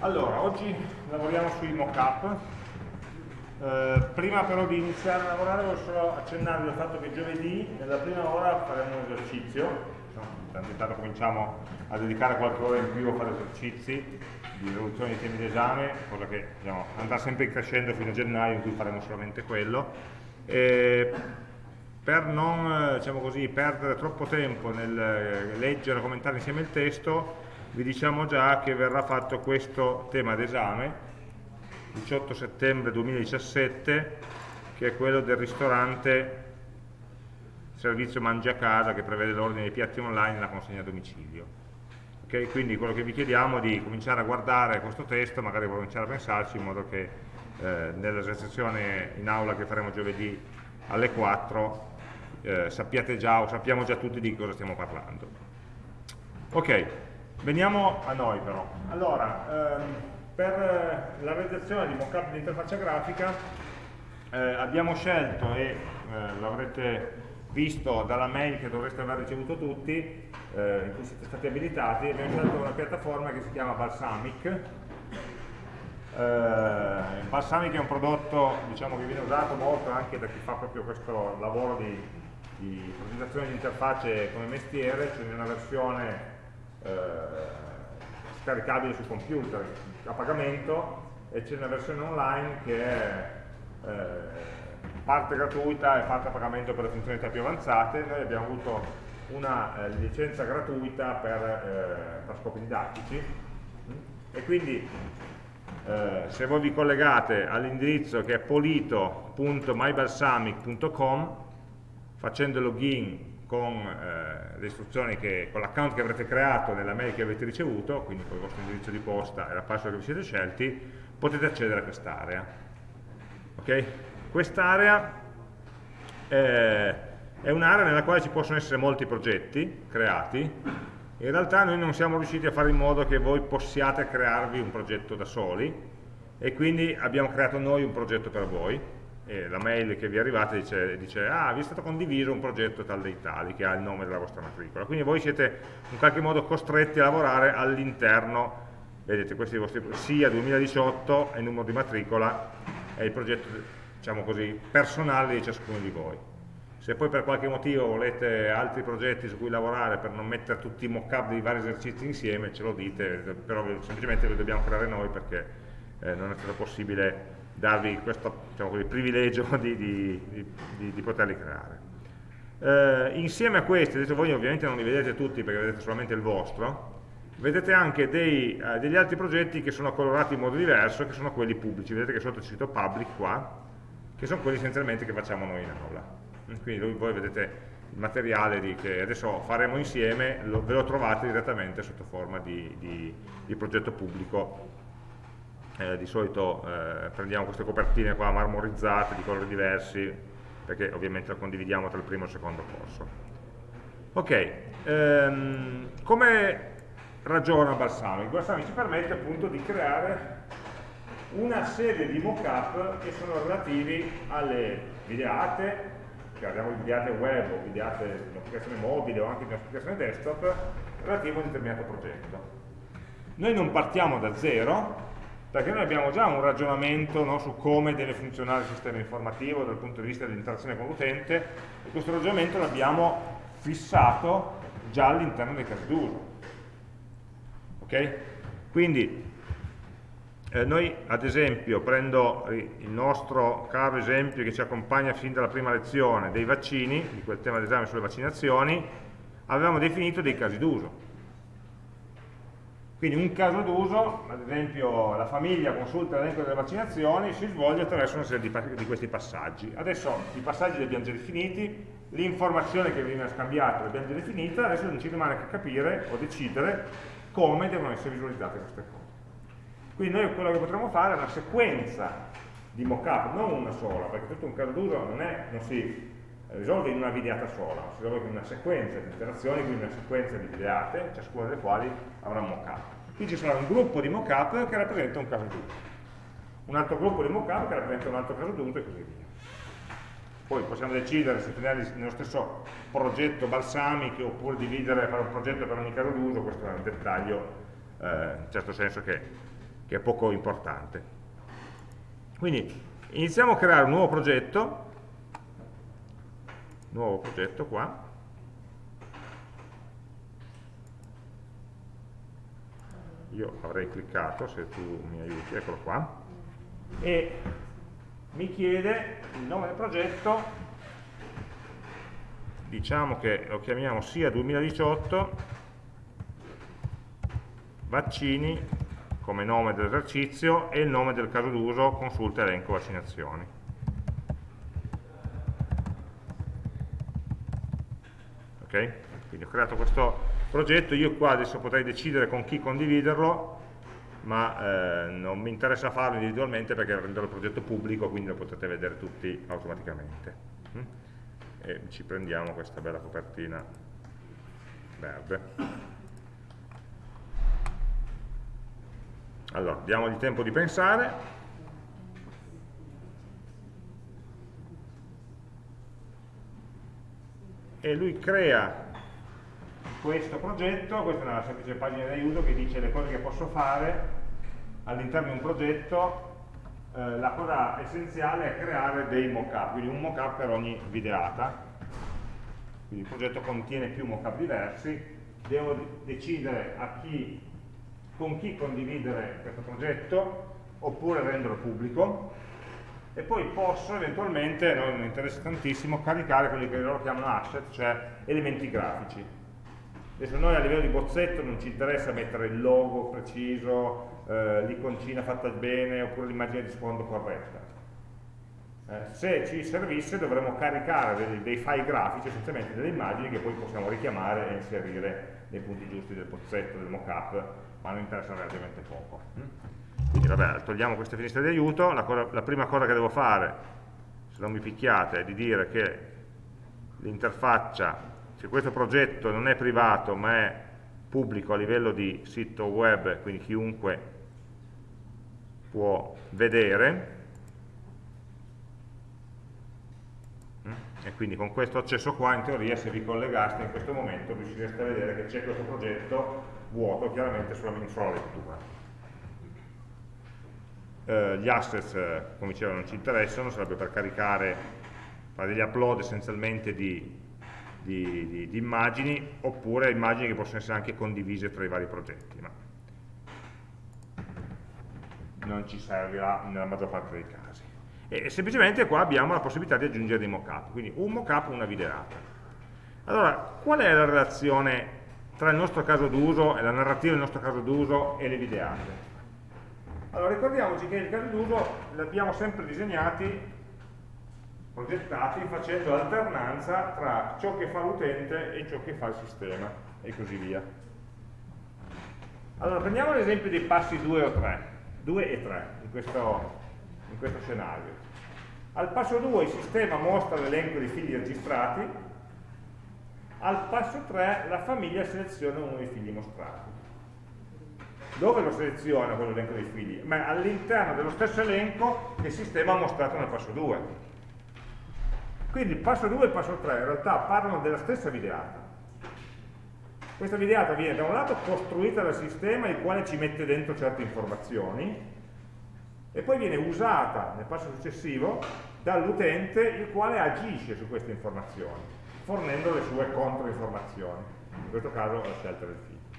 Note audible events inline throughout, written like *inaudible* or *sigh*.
Allora, oggi lavoriamo sui mock-up. Eh, prima però di iniziare a lavorare voglio solo accennarvi al fatto che giovedì, nella prima ora, faremo un esercizio. Intanto cominciamo a dedicare qualche ora in più a fare esercizi di riduzione dei temi d'esame, cosa che diciamo, andrà sempre crescendo fino a gennaio in cui faremo solamente quello. E per non diciamo così, perdere troppo tempo nel leggere e commentare insieme il testo, vi diciamo già che verrà fatto questo tema d'esame 18 settembre 2017 che è quello del ristorante servizio mangia a casa che prevede l'ordine dei piatti online e la consegna a domicilio. Okay? quindi quello che vi chiediamo è di cominciare a guardare questo testo magari cominciare a pensarci in modo che eh, nell'esercitazione in aula che faremo giovedì alle 4 eh, sappiate già o sappiamo già tutti di cosa stiamo parlando. Ok Veniamo a noi però. Allora, ehm, per la realizzazione di mockup di interfaccia grafica eh, abbiamo scelto, e eh, l'avrete visto dalla mail che dovreste aver ricevuto tutti, eh, in cui siete stati abilitati, abbiamo scelto una piattaforma che si chiama Balsamic. Eh, Balsamic è un prodotto diciamo, che viene usato molto anche da chi fa proprio questo lavoro di, di progettazione di interfacce come mestiere, c'è cioè una versione eh, scaricabile sul computer a pagamento e c'è una versione online che è eh, parte gratuita e parte a pagamento per le funzionalità più avanzate. Noi abbiamo avuto una eh, licenza gratuita per, eh, per, scopi didattici e quindi eh, se voi vi collegate all'indirizzo che è polito.mybalsamic.com facendo login con eh, le istruzioni che, con l'account che avrete creato nella mail che avete ricevuto, quindi con il vostro indirizzo di posta e la password che vi siete scelti, potete accedere a quest'area. Okay? Quest'area eh, è un'area nella quale ci possono essere molti progetti creati, in realtà noi non siamo riusciti a fare in modo che voi possiate crearvi un progetto da soli, e quindi abbiamo creato noi un progetto per voi, e la mail che vi è arrivata dice, dice ah vi è stato condiviso un progetto tal dei tali che ha il nome della vostra matricola. Quindi voi siete in qualche modo costretti a lavorare all'interno vedete questi vostri sia 2018 è il numero di matricola è il progetto diciamo così personale di ciascuno di voi. Se poi per qualche motivo volete altri progetti su cui lavorare per non mettere tutti i mock-up di vari esercizi insieme ce lo dite però semplicemente li dobbiamo creare noi perché eh, non è stato possibile darvi questo diciamo così, privilegio *laughs* di, di, di, di, poterli creare. Eh, insieme a questi, adesso voi ovviamente non li vedete tutti perché vedete solamente il vostro, vedete anche dei, eh, degli altri progetti che sono colorati in modo diverso, che sono quelli pubblici, vedete che sotto c'è scritto public qua, che sono quelli essenzialmente che facciamo noi in aula. Quindi voi vedete il materiale di, che adesso faremo insieme, lo, ve lo trovate direttamente sotto forma di progetto pubblico eh, di solito eh, prendiamo queste copertine qua marmorizzate di colori diversi perché ovviamente lo condividiamo tra il primo e il secondo corso ok ehm, come ragiona Balsamic? Balsamic ci permette appunto di creare una serie di mock-up che sono relativi alle videate che abbiamo videate web o videate in applicazione mobile o anche in applicazione desktop relativo a un determinato progetto noi non partiamo da zero perché noi abbiamo già un ragionamento no, su come deve funzionare il sistema informativo dal punto di vista dell'interazione con l'utente e questo ragionamento l'abbiamo fissato già all'interno dei casi d'uso. Ok? Quindi eh, noi ad esempio prendo il nostro caro esempio che ci accompagna fin dalla prima lezione dei vaccini, di quel tema d'esame sulle vaccinazioni, avevamo definito dei casi d'uso quindi un caso d'uso, ad esempio la famiglia consulta l'elenco delle vaccinazioni, si svolge attraverso una serie di, di, questi passaggi. Adesso i passaggi li abbiamo già definiti, l'informazione che viene scambiata l'abbiamo già definita, adesso non ci rimane che capire o decidere come devono essere visualizzate queste cose. Quindi noi quello che potremmo fare è una sequenza di mock-up, non una sola, perché tutto un caso d'uso non, non si risolve in una videata sola, si risolve in una sequenza di interazioni, quindi una sequenza di videate, ciascuna delle quali avrà un mockup. Qui ci sarà un gruppo di mockup che rappresenta un caso d'uso, un altro gruppo di mockup che rappresenta un altro caso d'uso e così via. Poi possiamo decidere se tenerli nello stesso progetto balsamico oppure dividere, fare un progetto per ogni caso d'uso, questo è un dettaglio, eh, in certo senso che che è poco importante. Quindi iniziamo a creare un nuovo progetto, nuovo progetto qua, io avrei cliccato se tu mi aiuti, eccolo qua, e mi chiede il nome del progetto, diciamo che lo chiamiamo sia 2018 vaccini come nome dell'esercizio e il nome del caso d'uso consulta elenco vaccinazioni. Ok? Quindi ho creato questo progetto, io qua adesso potrei decidere con chi condividerlo, ma eh, non mi interessa farlo individualmente perché renderò il progetto pubblico, quindi lo potete vedere tutti automaticamente. Mm? E ci prendiamo questa bella copertina verde. Allora, diamogli tempo di pensare. E lui crea questo progetto, questa è una semplice pagina di aiuto che dice le cose che posso fare all'interno di un progetto. Eh, la cosa essenziale è creare dei mockup, quindi un mockup per ogni videata. Quindi il progetto contiene più mockup diversi, devo decidere chi con chi condividere questo progetto oppure renderlo pubblico e poi posso eventualmente, a noi non interessa tantissimo, caricare quelli che loro chiamano asset, cioè elementi grafici. Adesso noi a livello di bozzetto non ci interessa mettere il logo preciso, eh, l'iconcina fatta bene oppure l'immagine di sfondo corretta. Eh, se ci servisse dovremmo caricare dei, dei file grafici, essenzialmente delle immagini che poi possiamo richiamare e inserire nei punti giusti del bozzetto, del mockup ma non interessa relativamente poco. Quindi vabbè, togliamo queste finestre di aiuto, la, cosa, la prima cosa che devo fare, se non mi picchiate, è di dire che l'interfaccia, se questo progetto non è privato ma è pubblico a livello di sito web, quindi chiunque può vedere, mm? e quindi con questo accesso qua in teoria se vi collegaste in questo momento riuscireste a vedere che c'è questo progetto vuoto chiaramente sulla, sulla lettura. Eh, gli assets, eh, come dicevo, non ci interessano, sarebbe per caricare, fare degli upload essenzialmente di, di, di, di, immagini, oppure immagini che possono essere anche condivise tra i vari progetti, ma non ci servirà nella maggior parte dei casi. E, e semplicemente qua abbiamo la possibilità di aggiungere dei mockup, quindi un mockup, una videata. Allora, qual è la relazione tra il nostro caso d'uso e la narrativa del nostro caso d'uso e le videate. Allora ricordiamoci che il caso d'uso l'abbiamo sempre disegnati, progettati facendo alternanza tra ciò che fa l'utente e ciò che fa il sistema e così via. Allora prendiamo l'esempio dei passi 2 o 3, 2 e 3 in questo, in questo scenario. Al passo 2 il sistema mostra l'elenco dei figli registrati, al passo 3 la famiglia seleziona uno dei figli mostrati. Dove lo seleziona quello elenco dei figli? all'interno dello stesso elenco che il sistema ha mostrato nel passo 2. Quindi il passo 2 e il passo 3 in realtà parlano della stessa videata. Questa videata viene da un lato costruita dal sistema il quale ci mette dentro certe informazioni e poi viene usata nel passo successivo dall'utente il quale agisce su queste informazioni fornendo le sue controinformazioni, in questo caso la scelta del figlio.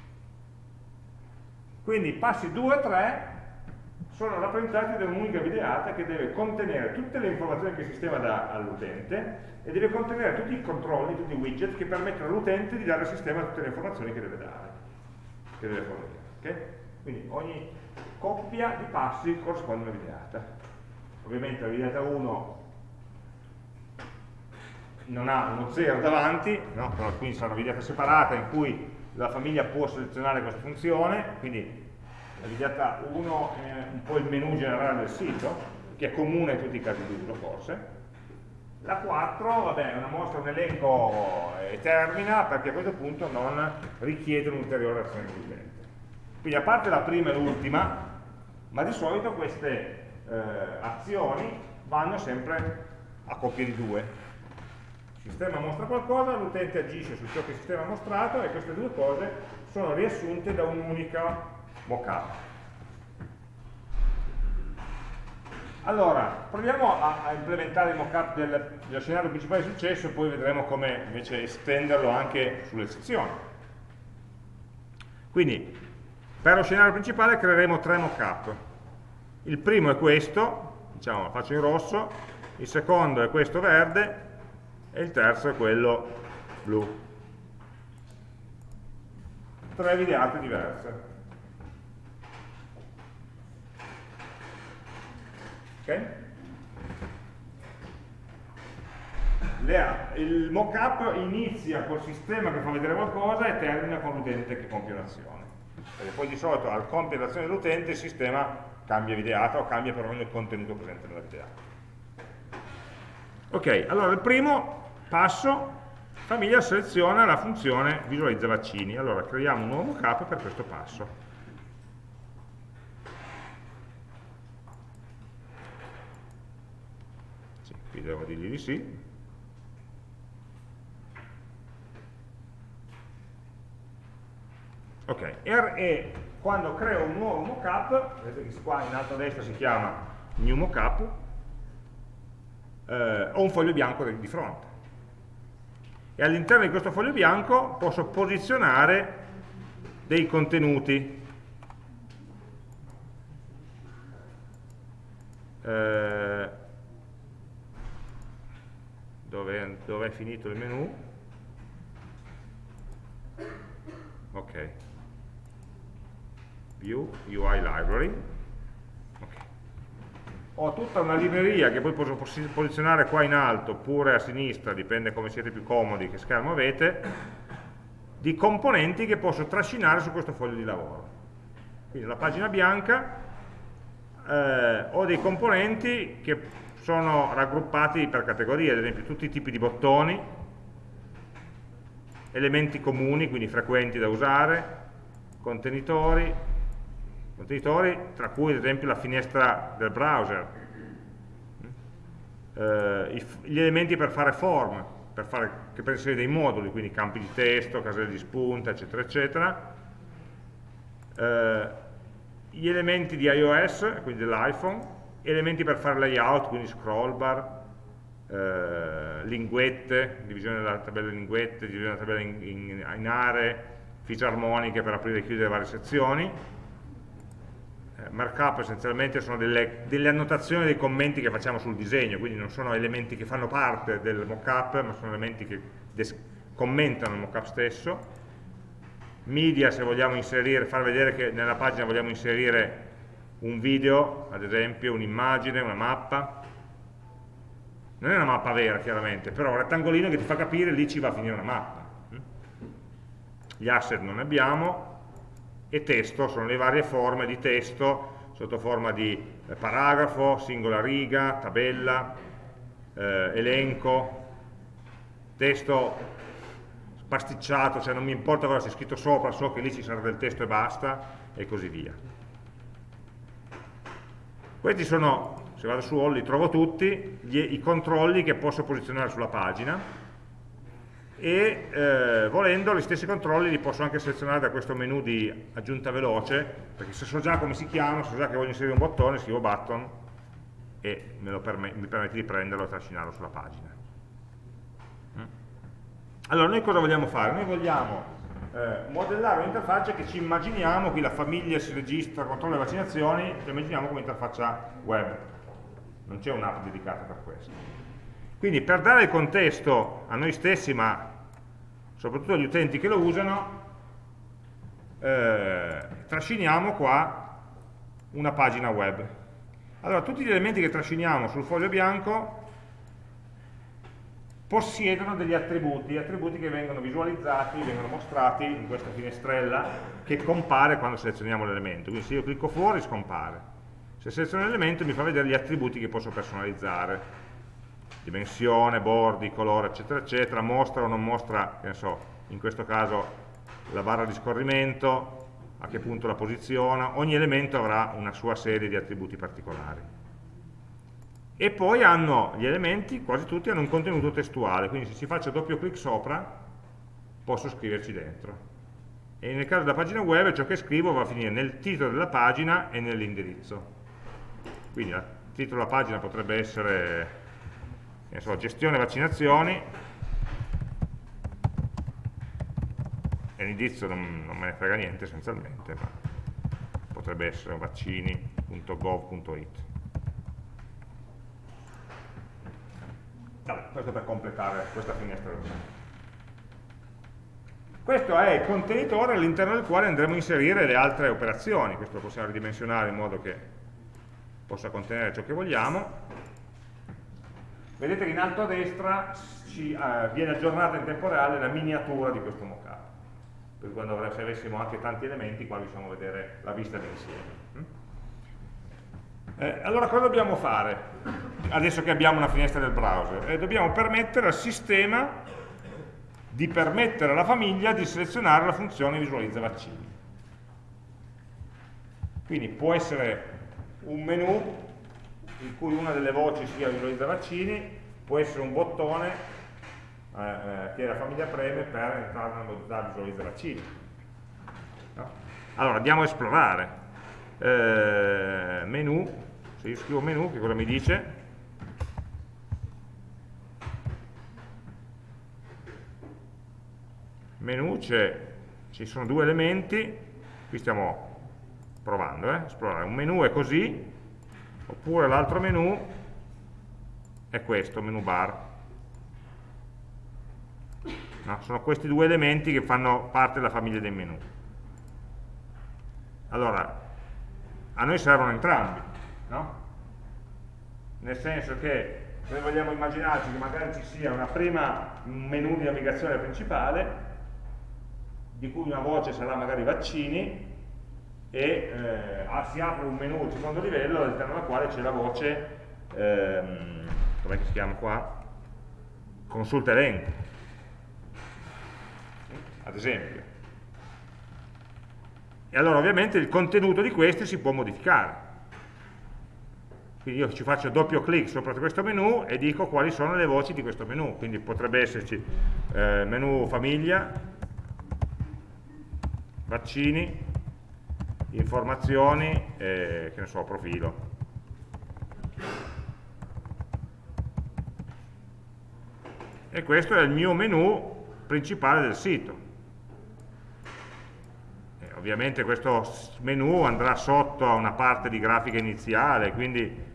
Quindi i passi 2 e 3 sono rappresentati da un'unica videata che deve contenere tutte le informazioni che il sistema dà all'utente e deve contenere tutti i controlli, tutti i widget che permettono all'utente di dare al sistema tutte le informazioni che deve dare, che deve fornire. Okay? Quindi ogni coppia di passi corrisponde a una videata. Ovviamente la videata 1 non ha uno 0 davanti, no? quindi sarà una videata separata in cui la famiglia può selezionare questa funzione, quindi la videata 1 è un po' il menu generale del sito, che è comune a tutti i casi d'uso forse. La 4, vabbè, è una mostra, un elenco e termina, perché a questo punto non richiede un'ulteriore azione dell'utente. Quindi a parte la prima e l'ultima, ma di solito queste eh, azioni vanno sempre a coppie di due, il sistema mostra qualcosa, l'utente agisce su ciò che il sistema ha mostrato e queste due cose sono riassunte da un'unica mockup. Allora, proviamo a, a implementare il mockup del, dello scenario principale di successo e poi vedremo come invece estenderlo anche sulle sezioni. Quindi, per lo scenario principale creeremo tre mockup. Il primo è questo, diciamo lo faccio in rosso, il secondo è questo verde e il terzo è quello blu. Tre videate diverse. Okay? il mockup inizia col sistema che fa vedere qualcosa e termina con l'utente che compie un'azione. Perché poi di solito al compiere l'azione dell'utente il sistema cambia videata o cambia perlomeno il contenuto presente nella videata. Ok, allora il primo passo, famiglia seleziona la funzione visualizza vaccini. Allora creiamo un nuovo mockup per questo passo. qui devo dirgli di sì ok, RE quando creo un nuovo mockup vedete che qua in alto a destra si chiama new mockup eh, ho un foglio bianco di fronte e all'interno di questo foglio bianco posso posizionare dei contenuti. Eh, dove, dove è finito il menu? Ok. View UI library. Ho tutta una libreria che poi posso posizionare qua in alto oppure a sinistra dipende come siete più comodi che schermo avete di componenti che posso trascinare su questo foglio di lavoro. Quindi la pagina bianca eh, ho dei componenti che sono raggruppati per categorie, ad esempio tutti i tipi di bottoni, elementi comuni, quindi frequenti da usare, contenitori, contenitori tra cui ad esempio la finestra del browser, eh, gli elementi per fare form, per, fare, per inserire dei moduli, quindi campi di testo, caselle di spunta, eccetera, eccetera, eh, gli elementi di iOS, quindi dell'iPhone, elementi per fare layout, quindi scroll bar, eh, linguette, divisione della tabella in linguette, divisione della tabella in, in, in aree, feature armoniche per aprire e chiudere varie sezioni. Eh, markup essenzialmente sono delle, delle, annotazioni dei commenti che facciamo sul disegno, quindi non sono elementi che fanno parte del mockup, ma sono elementi che commentano il mockup stesso. Media se vogliamo inserire, far vedere che nella pagina vogliamo inserire un video, ad esempio, un'immagine, una mappa. Non è una mappa vera, chiaramente, però un rettangolino che ti fa capire lì ci va a finire una mappa. Gli asset non abbiamo, e testo, sono le varie forme di testo, sotto forma di eh, paragrafo, singola riga, tabella, eh, elenco, testo pasticciato, cioè non mi importa cosa c'è scritto sopra, so che lì ci sarà del testo e basta, e così via. Questi sono, se vado su All li trovo tutti, gli, i controlli che posso posizionare sulla pagina e eh, volendo gli stessi controlli li posso anche selezionare da questo menu di aggiunta veloce, perché se so già come si chiama, so già che voglio inserire un bottone, scrivo button e perm mi permette di prenderlo e trascinarlo sulla pagina. Mm. Allora, noi cosa vogliamo fare? Noi vogliamo eh, modellare un'interfaccia che ci immaginiamo, qui la famiglia si registra, controlla le vaccinazioni, ci immaginiamo come interfaccia web, non c'è un'app dedicata per questo. Quindi per dare il contesto a noi stessi, ma soprattutto agli utenti che lo usano, eh, trasciniamo qua una pagina web. Allora, tutti gli elementi che trasciniamo sul foglio bianco possiedono degli attributi, attributi che vengono visualizzati, vengono mostrati in questa finestrella che compare quando selezioniamo l'elemento. Quindi se io clicco fuori scompare. Se seleziono l'elemento mi fa vedere gli attributi che posso personalizzare. Dimensione, bordi, colore, eccetera, eccetera, mostra o non mostra, che ne so, in questo caso la barra di scorrimento, a che punto la posiziona, ogni elemento avrà una sua serie di attributi particolari e poi hanno gli elementi, quasi tutti hanno un contenuto testuale, quindi se ci faccio doppio clic sopra posso scriverci dentro. E nel caso della pagina web ciò che scrivo va a finire nel titolo della pagina e nell'indirizzo. Quindi il titolo della pagina potrebbe essere so, gestione vaccinazioni. E l'indizio non, non, me ne frega niente essenzialmente ma potrebbe essere vaccini.gov.it questo per completare questa finestra questo è il contenitore all'interno del quale andremo a inserire le altre operazioni. Questo lo possiamo ridimensionare in modo che possa contenere ciò che vogliamo. Vedete che in alto a destra ci, eh, viene aggiornata in tempo reale la miniatura di questo mockup. Per quando se avessimo anche tanti elementi, qua riusciamo a vedere la vista d'insieme. Mm? Eh, allora cosa dobbiamo fare? Adesso che abbiamo una finestra del browser, eh, dobbiamo permettere al sistema di permettere alla famiglia di selezionare la funzione visualizza vaccini. Quindi può essere un menu in cui una delle voci sia visualizza vaccini, può essere un bottone eh, eh, che la famiglia preme per entrare nella modalità visualizza vaccini. No? Allora, andiamo a esplorare. Eh, menu, se io scrivo menu, che cosa mi dice? Menu, ci sono due elementi, qui stiamo provando, eh? esplorare. Un menu è così, oppure l'altro menu è questo, menu bar. No? Sono questi due elementi che fanno parte della famiglia dei menu. Allora, a noi servono entrambi, no? nel senso che noi vogliamo immaginarci che magari ci sia una prima menu di navigazione principale, di cui una voce sarà magari vaccini, e eh, si apre un menu di secondo livello all'interno del quale c'è la voce ehm, come si chiama qua? consulta elenco. Ad esempio. E allora ovviamente il contenuto di questi si può modificare. Quindi io ci faccio doppio clic sopra questo menu e dico quali sono le voci di questo menu. Quindi potrebbe esserci eh, menu famiglia vaccini informazioni e che ne so, profilo. E questo è il mio menu principale del sito. E ovviamente questo menu andrà sotto a una parte di grafica iniziale, quindi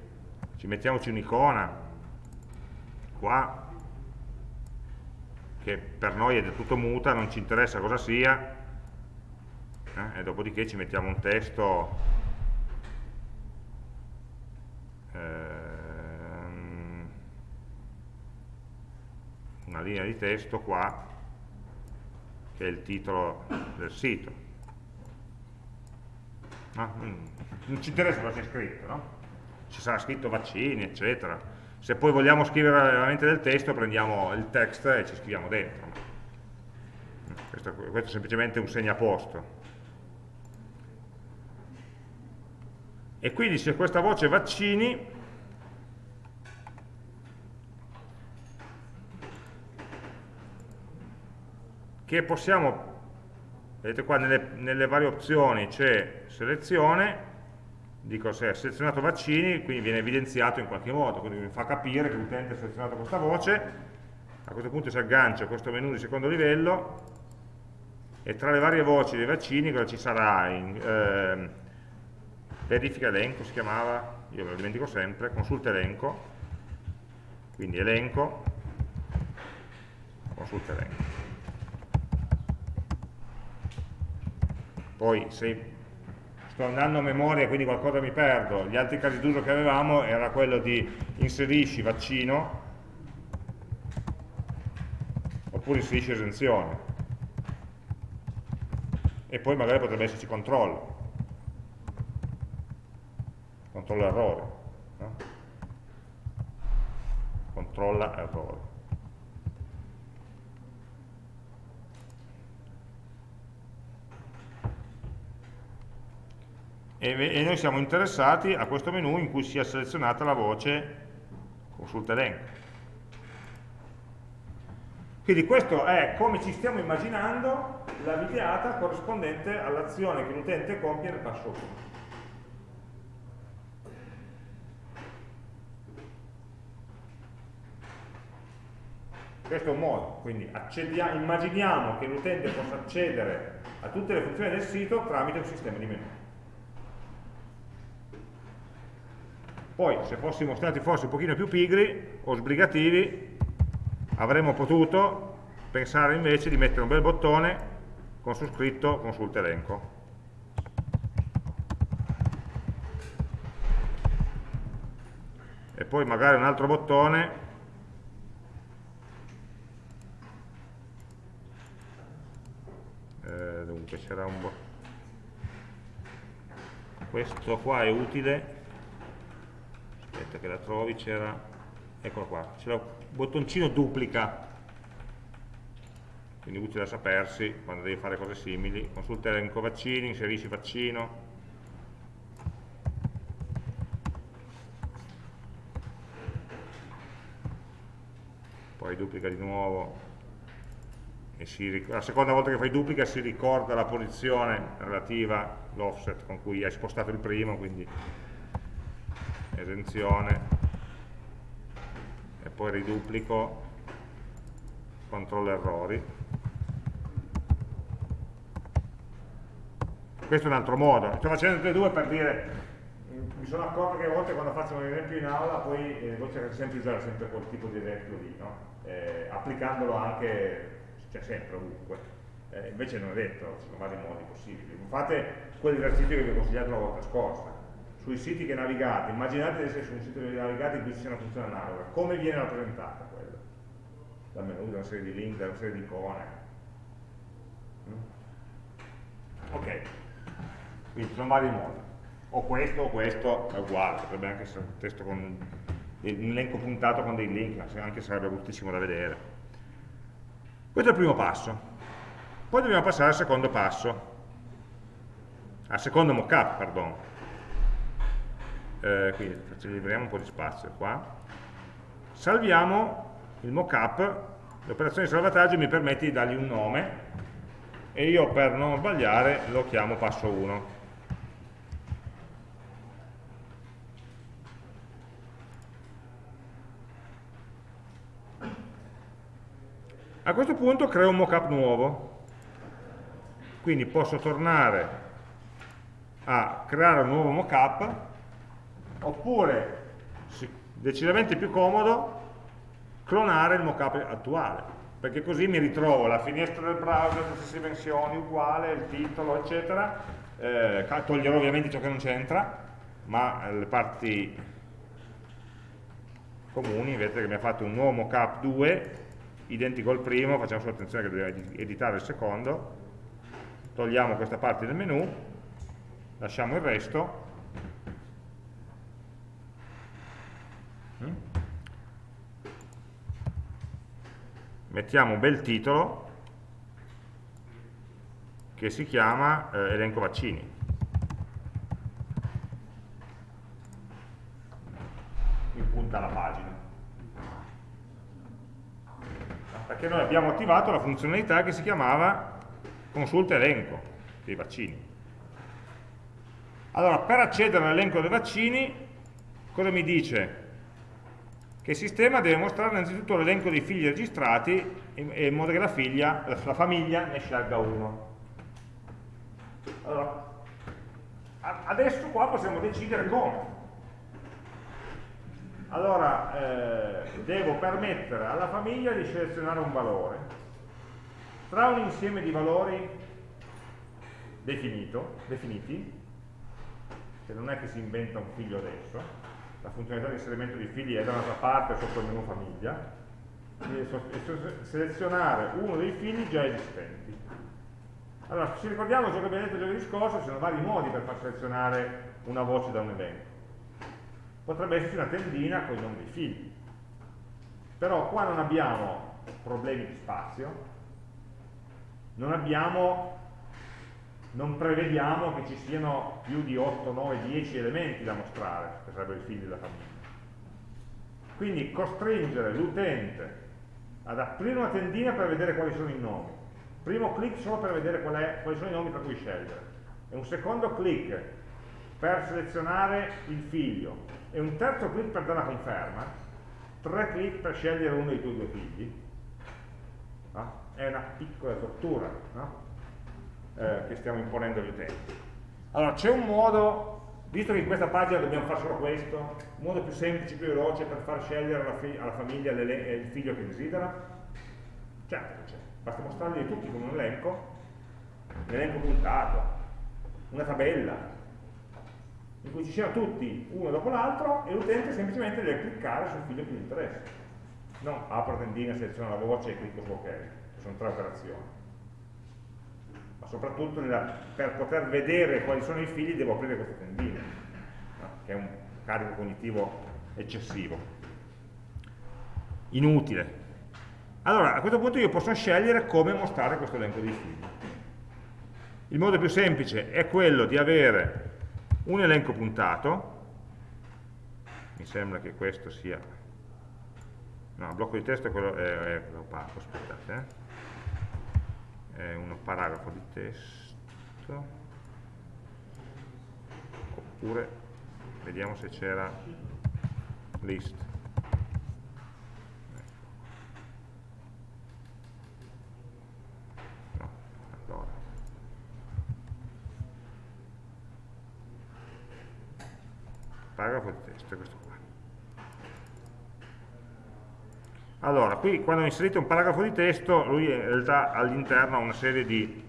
ci mettiamoci un'icona qua che per noi è del tutto muta, non ci interessa cosa sia, eh? e dopodiché ci mettiamo un testo ehm, una linea di testo qua che è il titolo del sito no? non ci interessa cosa c'è scritto no? ci sarà scritto vaccini eccetera se poi vogliamo scrivere veramente del testo prendiamo il text e ci scriviamo dentro questo, questo è semplicemente un segnaposto e quindi c'è questa voce vaccini. Che possiamo vedete qua nelle, nelle varie opzioni c'è selezione dico se è selezionato vaccini quindi viene evidenziato in qualche modo quindi mi fa capire che l'utente ha selezionato questa voce. A questo punto si aggancia a questo menu di secondo livello e tra le varie voci dei vaccini cosa ci sarà? In, eh, verifica elenco si chiamava, io me lo dimentico sempre, consulta elenco, quindi elenco, consulta elenco. Poi se sto andando a memoria quindi qualcosa mi perdo, gli altri casi d'uso che avevamo era quello di inserisci vaccino oppure inserisci esenzione e poi magari potrebbe esserci controllo controlla errore no? controlla errore. E, e noi siamo interessati a questo menu in cui sia selezionata la voce consulta elenco. Quindi questo è come ci stiamo immaginando la videata corrispondente all'azione che l'utente compie nel passo 1 questo è un modo, quindi immaginiamo che l'utente possa accedere a tutte le funzioni del sito tramite un sistema di menu. Poi, se fossimo stati forse un pochino più pigri o sbrigativi, avremmo potuto pensare invece di mettere un bel bottone con su scritto consulta elenco. E poi magari un altro bottone c'era un bottone questo qua è utile. Aspetta che la trovi c'era. Eccolo qua. C'era un bottoncino duplica. Quindi utile da sapersi quando devi fare cose simili. Consulta elenco vaccini, inserisci vaccino. Poi duplica di nuovo si, la seconda volta che fai duplica si ricorda la posizione relativa l'offset con cui hai spostato il primo quindi esenzione. E poi riduplico controllo errori. Questo è un altro modo. Sto facendo tutte e due per dire mi sono accorto che a volte quando faccio un esempio in aula poi eh, voi cercate sempre di usare sempre quel tipo di esempio lì no? eh, applicandolo anche cioè sempre ovunque eh, invece non è detto, ci sono vari modi possibili fate quell'esercizio che vi ho consigliato la volta scorsa sui siti che navigate, immaginate di essere su un sito che navigate in cui sia una funzione analoga come viene rappresentata quella? dal menu, da una serie di link, da una serie di icone mm? ok quindi ci sono vari modi. O questo o questo è uguale, potrebbe anche essere un testo con un elenco puntato con dei link, anche sarebbe bruttissimo da vedere. Questo è il primo passo. Poi dobbiamo passare al secondo passo, al secondo mockup, pardon. Eh, quindi liberiamo un po' di spazio qua. Salviamo il mockup, l'operazione di salvataggio mi permette di dargli un nome e io per non sbagliare lo chiamo passo 1. A questo punto creo un mockup nuovo, quindi posso tornare a creare un nuovo mockup, oppure, decisamente più comodo, clonare il mockup attuale, perché così mi ritrovo la finestra del browser, le stesse dimensioni, uguale, il titolo, eccetera, eh, toglierò ovviamente ciò che non c'entra, ma le parti comuni, vedete che mi ha fatto un nuovo mockup 2 identico al primo, facciamo solo attenzione che dobbiamo editare il secondo, togliamo questa parte del menu, lasciamo il resto, mm. mettiamo un bel titolo che si chiama eh, elenco vaccini. In punta alla pagina. Perché noi abbiamo attivato la funzionalità che si chiamava consulta elenco dei vaccini. Allora, per accedere all'elenco dei vaccini, cosa mi dice? Che il sistema deve mostrare innanzitutto l'elenco dei figli registrati in modo che la, figlia, la famiglia ne scelga uno. Allora, adesso qua possiamo decidere come allora eh, devo permettere alla famiglia di selezionare un valore. Tra un insieme di valori definito, definiti che non è che si inventa un figlio adesso la funzionalità di inserimento di figli è da un'altra parte sotto il menu famiglia selezionare uno dei figli già esistenti. Allora, ci ricordiamo ciò che abbiamo detto giovedì scorso, ci sono vari modi per far selezionare una voce da un evento potrebbe esserci una tendina con i nomi dei figli. Però qua non abbiamo problemi di spazio, non abbiamo, non prevediamo che ci siano più di 8, 9, 10 elementi da mostrare, che sarebbero i figli della famiglia. Quindi costringere l'utente ad aprire una tendina per vedere quali sono i nomi. Primo clic solo per vedere qual è, quali sono i nomi per cui scegliere. E un secondo clic per selezionare il figlio e un terzo clic per dare la conferma, tre clic per scegliere uno dei tuoi due figli, no? è una piccola tortura no? eh, che stiamo imponendo agli utenti. Allora, c'è un modo, visto che in questa pagina dobbiamo fare solo questo, un modo più semplice, più veloce per far scegliere alla, alla famiglia il figlio che desidera? Certo che c'è, basta mostrarli tutti con un elenco, un elenco puntato, una tabella, in cui ci siano tutti uno dopo l'altro e l'utente semplicemente deve cliccare sul figlio che gli interessa. Non apro tendina, seleziona la voce e clicco su ok, che sono tre operazioni. Ma soprattutto nella, per poter vedere quali sono i figli devo aprire queste tendine, no? che è un carico cognitivo eccessivo. Inutile. Allora, a questo punto io posso scegliere come mostrare questo elenco di figli. Il modo più semplice è quello di avere un elenco puntato, mi sembra che questo sia, no, blocco di testo è quello, è, è opaco, aspettate, eh. è un paragrafo di testo, oppure vediamo se c'era list. Paragrafo di testo, questo qua. Allora, qui quando inserite un paragrafo di testo, lui in realtà all'interno ha una serie di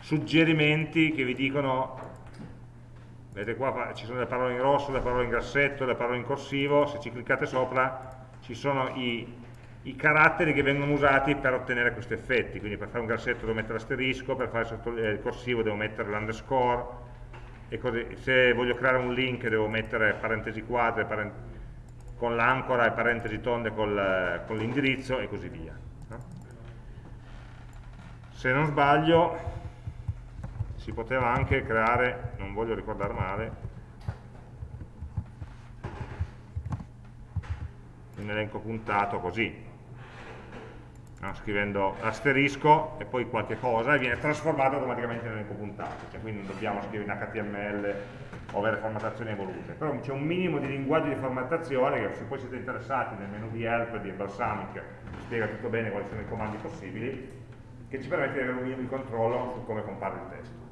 suggerimenti che vi dicono, vedete qua ci sono le parole in rosso, le parole in grassetto, le parole in corsivo, se ci cliccate sopra ci sono i, i caratteri che vengono usati per ottenere questi effetti, quindi per fare un grassetto devo mettere l'asterisco, per fare il corsivo devo mettere l'underscore, e così, se voglio creare un link devo mettere parentesi quadre parent con l'ancora e parentesi tonde col, con l'indirizzo e così via. Se non sbaglio si poteva anche creare, non voglio ricordare male, un elenco puntato così, no? scrivendo asterisco e poi qualche cosa e viene trasformato automaticamente in elenco puntato, cioè quindi non dobbiamo scrivere in HTML o avere formattazioni evolute, però c'è un minimo di linguaggio di formattazione che se poi siete interessati nel menu di help di Balsamic spiega tutto bene quali sono i comandi possibili, che ci permette di avere un minimo di controllo su come compare il testo.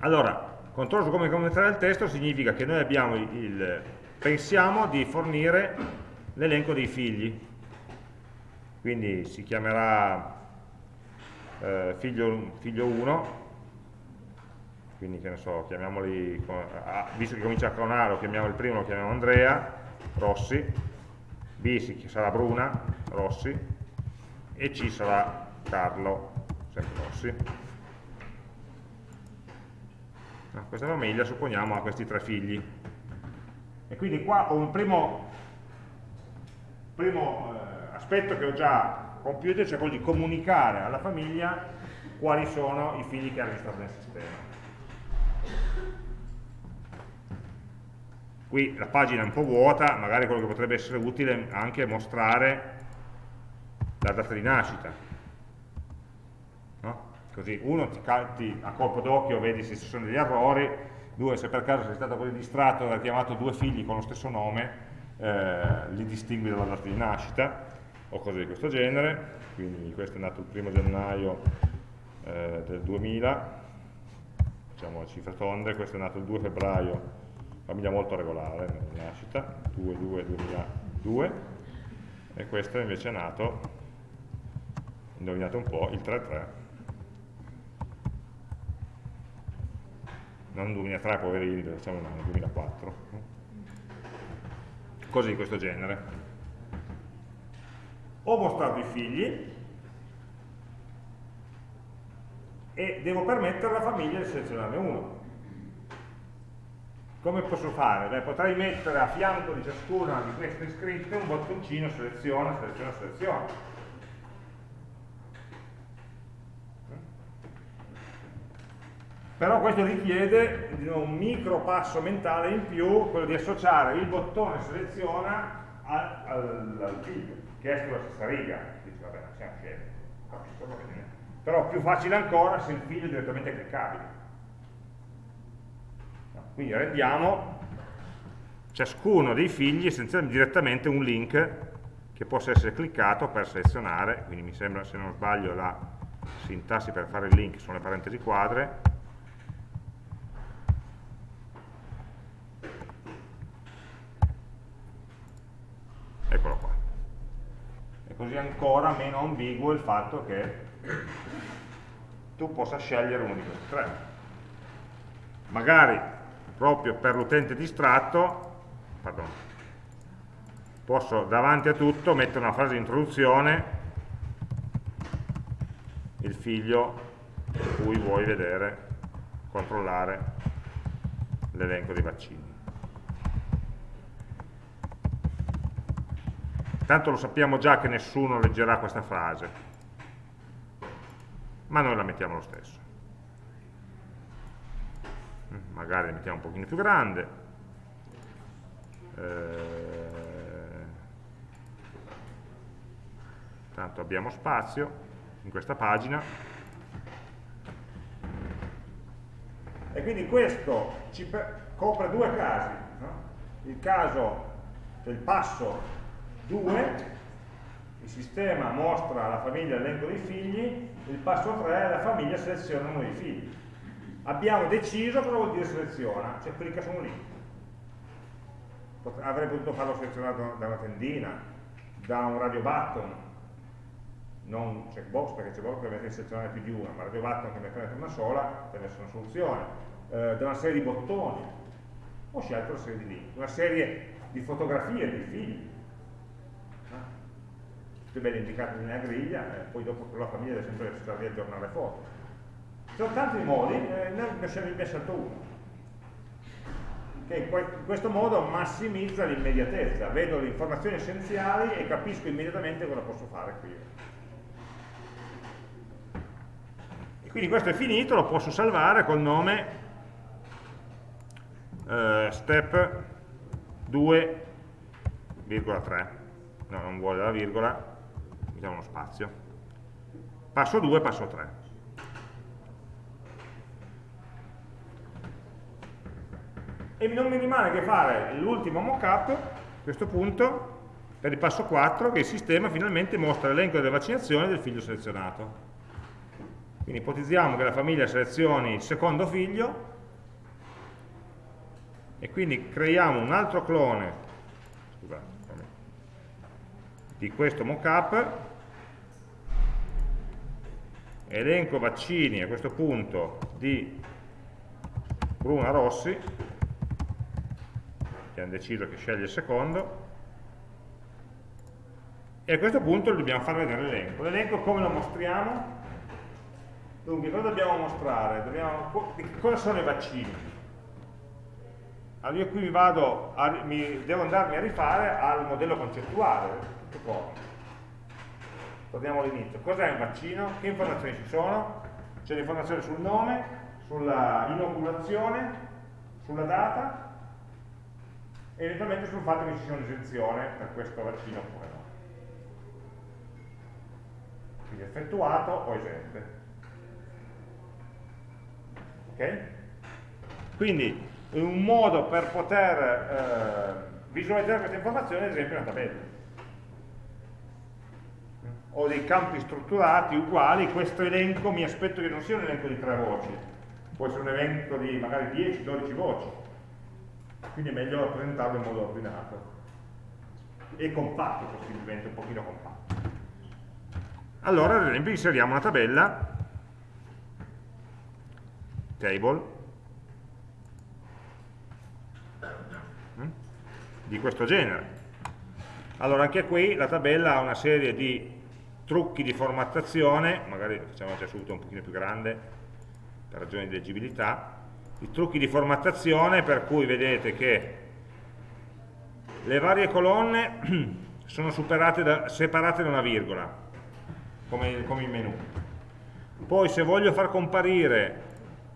Allora, controllo su come commentare il testo significa che noi abbiamo il, pensiamo di fornire l'elenco dei figli, quindi si chiamerà eh, figlio, figlio 1 quindi che ne so, chiamiamoli visto che comincia con A lo chiamiamo il primo, lo chiamiamo Andrea Rossi. B sarà Bruna Rossi. E C sarà Carlo sempre Rossi. No, questa famiglia supponiamo ha questi tre figli. E quindi qua ho un primo, primo eh, aspetto che ho già compiuto, cioè quello di comunicare alla famiglia quali sono i figli che ha registrato nel sistema. Qui la pagina è un po' vuota, magari quello che potrebbe essere utile è anche mostrare la data di nascita. No? Così uno ti, ti, a colpo d'occhio vedi se ci sono degli errori, due se per caso sei stato così distratto e hai chiamato due figli con lo stesso nome, eh, li distingui dalla data di nascita o cose di questo genere, quindi questo è nato il primo gennaio eh, del 2000, diciamo cifre tonde, questo è nato il 2 febbraio, famiglia molto regolare nascita, 2-2-2002, e questo invece è nato, indovinate un po', il 3-3, non 2003 poverini, diciamo no, 2004, così di questo genere ho mostrato i figli e devo permettere alla famiglia di selezionarne uno. Come posso fare? Beh, potrei mettere a fianco di ciascuna di queste scritte un bottoncino seleziona, seleziona, seleziona. Però questo richiede un micro passo mentale in più, quello di associare il bottone seleziona al, al, al figlio che è sulla stessa riga, dice vabbè, non siamo scemi, però più facile ancora se il figlio è direttamente cliccabile. Quindi rendiamo ciascuno dei figli essenzialmente direttamente un link che possa essere cliccato per selezionare, quindi mi sembra, se non sbaglio, la sintassi per fare il link sono le parentesi quadre, eccolo qua. Così ancora meno ambiguo il fatto che tu possa scegliere uno di questi tre. Magari proprio per l'utente distratto, pardon, posso davanti a tutto mettere una frase di introduzione il figlio cui vuoi vedere, controllare l'elenco dei vaccini. Tanto lo sappiamo già che nessuno leggerà questa frase, ma noi la mettiamo lo stesso. Mm, magari la mettiamo un pochino più grande. Eh, tanto abbiamo spazio in questa pagina. E quindi questo ci copre due casi. No? Il caso, cioè il passo 2, il sistema mostra alla famiglia l'elenco dei figli, il passo 3, la famiglia seleziona uno dei figli. Abbiamo deciso cosa vuol dire seleziona, cioè clicca su un link. Avrei potuto farlo selezionato da una tendina, da un radio button, non checkbox perché checkbox potrebbe selezionare più di una, ma radio button che ne prende una sola potrebbe essere una soluzione, eh, da una serie di bottoni, ho scelto una serie di link, una serie di fotografie di figli, tutte belle indicate nella griglia, e poi dopo la famiglia deve sempre stare di aggiornare le foto. Ci sono tanti modi, eh, ne ho scelto uno che in questo modo massimizza l'immediatezza, vedo le informazioni essenziali e capisco immediatamente cosa posso fare qui. E quindi questo è finito, lo posso salvare col nome eh, step 2,3 no, non vuole la virgola mettiamo uno spazio, passo 2, passo 3. E non mi rimane che fare l'ultimo mockup, a questo punto, per il passo 4, che il sistema finalmente mostra l'elenco delle vaccinazioni del figlio selezionato. Quindi ipotizziamo che la famiglia selezioni il secondo figlio e quindi creiamo un altro clone scusate, di questo mockup elenco vaccini a questo punto di Bruna Rossi, che hanno deciso che sceglie il secondo, e a questo punto dobbiamo far vedere l'elenco. L'elenco come lo mostriamo? Dunque, cosa dobbiamo mostrare? Dobbiamo, cosa sono i vaccini? Allora io qui mi vado, a, mi, devo andarmi a rifare al modello concettuale, tutto qua torniamo all'inizio, cos'è un vaccino? Che informazioni ci sono? C'è l'informazione sul nome, sulla inoculazione, sulla data e eventualmente sul fatto che ci sia un'esenzione per questo vaccino oppure no. Quindi effettuato o esente. Ok? Quindi un modo per poter eh, visualizzare queste informazioni è ad esempio una tabella ho dei campi strutturati uguali, questo elenco mi aspetto che non sia un elenco di tre voci, può essere un elenco di magari 10-12 voci, quindi è meglio rappresentarlo in modo ordinato. E compatto possibilmente, un pochino compatto. Allora ad esempio inseriamo una tabella, table, mm, di questo genere. Allora anche qui la tabella ha una serie di trucchi di formattazione, magari facciamo già subito un pochino più grande per ragioni di leggibilità, i trucchi di formattazione per cui vedete che le varie colonne *clears throat* sono da, separate da una virgola, come, come in menu. Poi se voglio far comparire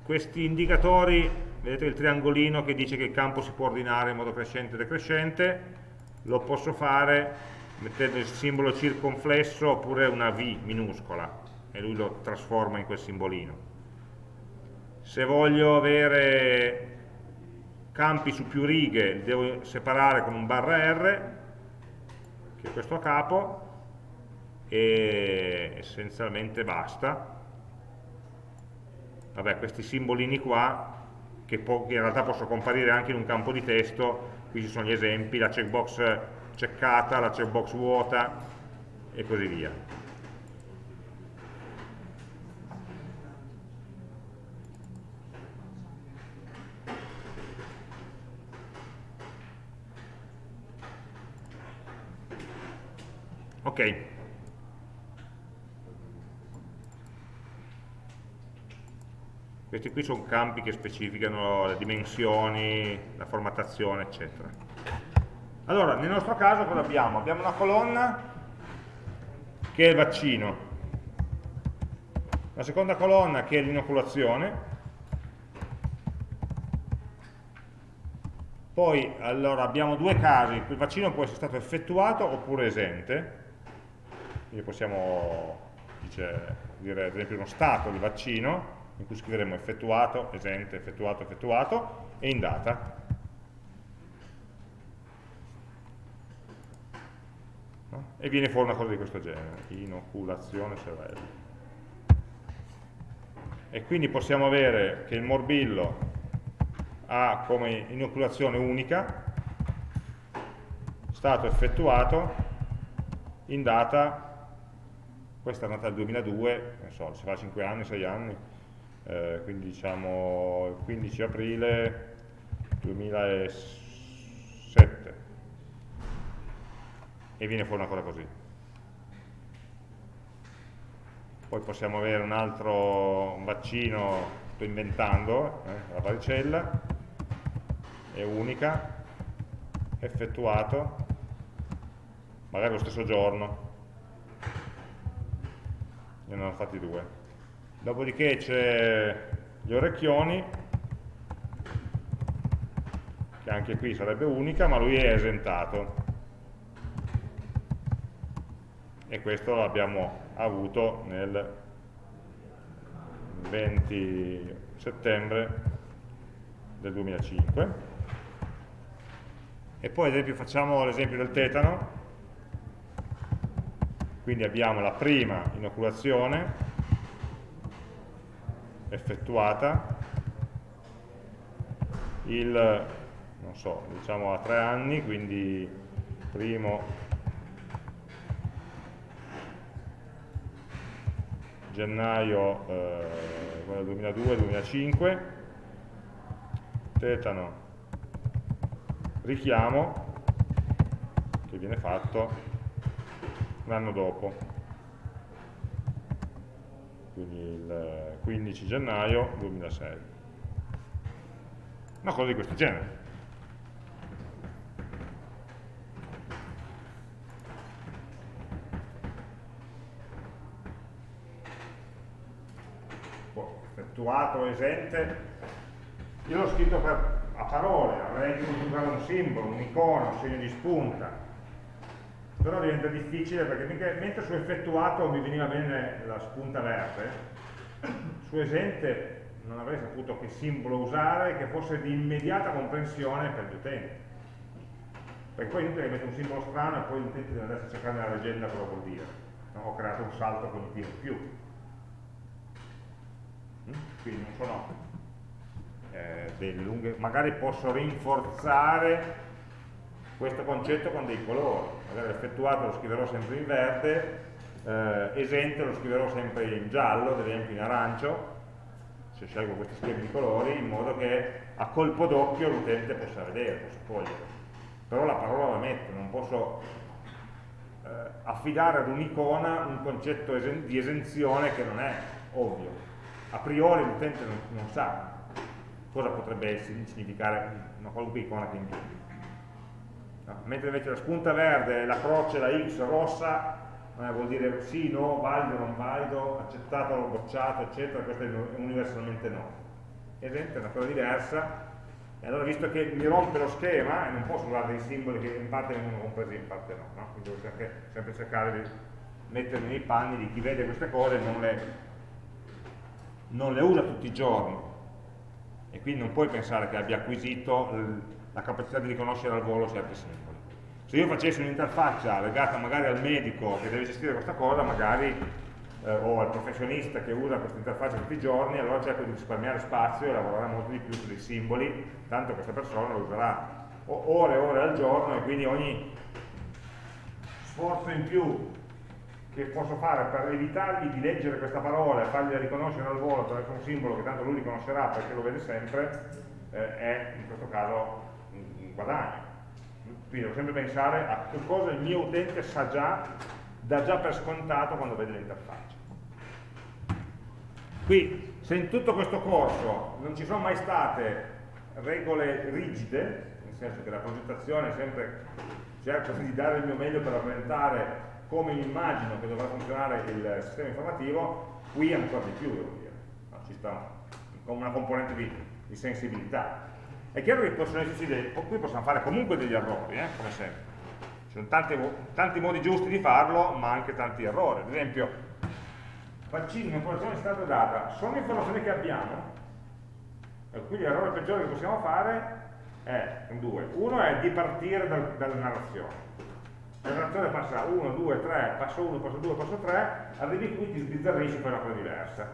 questi indicatori, vedete il triangolino che dice che il campo si può ordinare in modo crescente e decrescente, lo posso fare mettendo il simbolo circonflesso oppure una V minuscola e lui lo trasforma in quel simbolino. Se voglio avere campi su più righe devo separare con un barra R che è questo a capo, e essenzialmente basta. Vabbè, questi simbolini qua, che in realtà possono comparire anche in un campo di testo, qui ci sono gli esempi, la checkbox checcata, la checkbox vuota e così via. Ok. Questi qui sono campi che specificano le dimensioni, la formattazione, eccetera. Allora, nel nostro caso cosa abbiamo? Abbiamo una colonna che è il vaccino, la seconda colonna che è l'inoculazione, poi allora, abbiamo due casi, il vaccino può essere stato effettuato oppure esente, quindi possiamo dice, dire ad esempio uno stato di vaccino in cui scriveremo effettuato, esente, effettuato, effettuato e in data. E viene fuori una cosa di questo genere, inoculazione cervello. E quindi possiamo avere che il morbillo ha come inoculazione unica, stato effettuato, in data questa è nata nel 2002, non so, si fa 5 anni, 6 anni, eh, quindi diciamo il 15 aprile 2007 e viene fuori una cosa così. Poi possiamo avere un altro un vaccino, sto inventando, eh, la varicella, è unica, effettuato, magari lo stesso giorno, ne hanno fatti due. Dopodiché c'è gli orecchioni, che anche qui sarebbe unica, ma lui è esentato. E questo l'abbiamo avuto nel 20 settembre del 2005. E poi ad esempio facciamo l'esempio del tetano, quindi abbiamo la prima inoculazione effettuata, il, non so, diciamo a tre anni, quindi primo gennaio eh, 2002-2005, tetano richiamo che viene fatto l'anno dopo, quindi il 15 gennaio 2006. Una cosa di questo genere. Effettuato, esente, io l'ho scritto per, a parole, avrei dovuto usare un simbolo, un'icona, un segno di spunta, però diventa difficile perché mentre su effettuato mi veniva bene la spunta verde, su esente non avrei saputo che simbolo usare che fosse di immediata comprensione per gli utenti. Perché poi inutile che metto un simbolo strano e poi l'utente deve andare a cercare nella leggenda cosa vuol dire. No? Ho creato un salto cognitivo in più. Mm? Quindi non sono eh, delle lunghe, magari posso rinforzare questo concetto con dei colori, magari effettuato lo scriverò sempre in verde, eh, esente lo scriverò sempre in giallo, ad esempio in arancio, se scelgo questi schemi di colori, in modo che a colpo d'occhio l'utente possa vedere, possa cogliere. Però la parola la metto, non posso eh, affidare ad un'icona un concetto esen di esenzione che non è ovvio. A priori l'utente non, non, sa cosa potrebbe significare una qualunque icona che indichi. No, mentre invece la spunta verde, la croce, la X rossa, eh, vuol dire sì, no, valido, non valido, accettato, bocciato, eccetera, questo è universalmente no. Esempio è una cosa diversa, e allora visto che mi rompe lo schema, e non posso usare dei simboli che in parte vengono compresi in parte no, no? quindi devo sempre cercare di mettermi nei panni di chi vede queste cose e non le, non le usa tutti i giorni, e quindi non puoi pensare che abbia acquisito la capacità di riconoscere al volo certi simboli. se io facessi un'interfaccia legata magari al medico che deve gestire questa cosa, magari eh, o al professionista che usa questa interfaccia tutti i giorni, allora cerco di risparmiare spazio e lavorare molto di più su dei simboli, tanto questa persona lo userà ore e ore al giorno e quindi ogni sforzo in più che posso fare per evitargli di leggere questa parola e fargli riconoscere al volo attraverso un simbolo che tanto lui riconoscerà perché lo vede sempre, eh, è in questo caso un guadagno. Quindi devo sempre pensare a che cosa il mio utente sa già, dà già per scontato quando vede l'interfaccia. Qui, se in tutto questo corso non ci sono mai state regole rigide, nel senso che la progettazione sempre cerco di dare il mio meglio per rappresentare come immagino che dovrà funzionare il sistema informativo, qui ancora di più devo dire, no, ci sta una componente di, di, sensibilità. È chiaro che possono esserci dei, qui possono fare comunque degli errori, eh, come sempre. Ci sono tanti, tanti modi giusti di farlo, ma anche tanti errori. Ad esempio, vaccini, informazione è stata data, sono informazioni che abbiamo, e quindi l'errore peggiore che possiamo fare è due. Uno è di partire dal, dalla narrazione la narrazione passa 1, 2, 3, passo 1, passo 2, passo 3, arrivi qui, ti sbizzarrisci e una cosa diversa.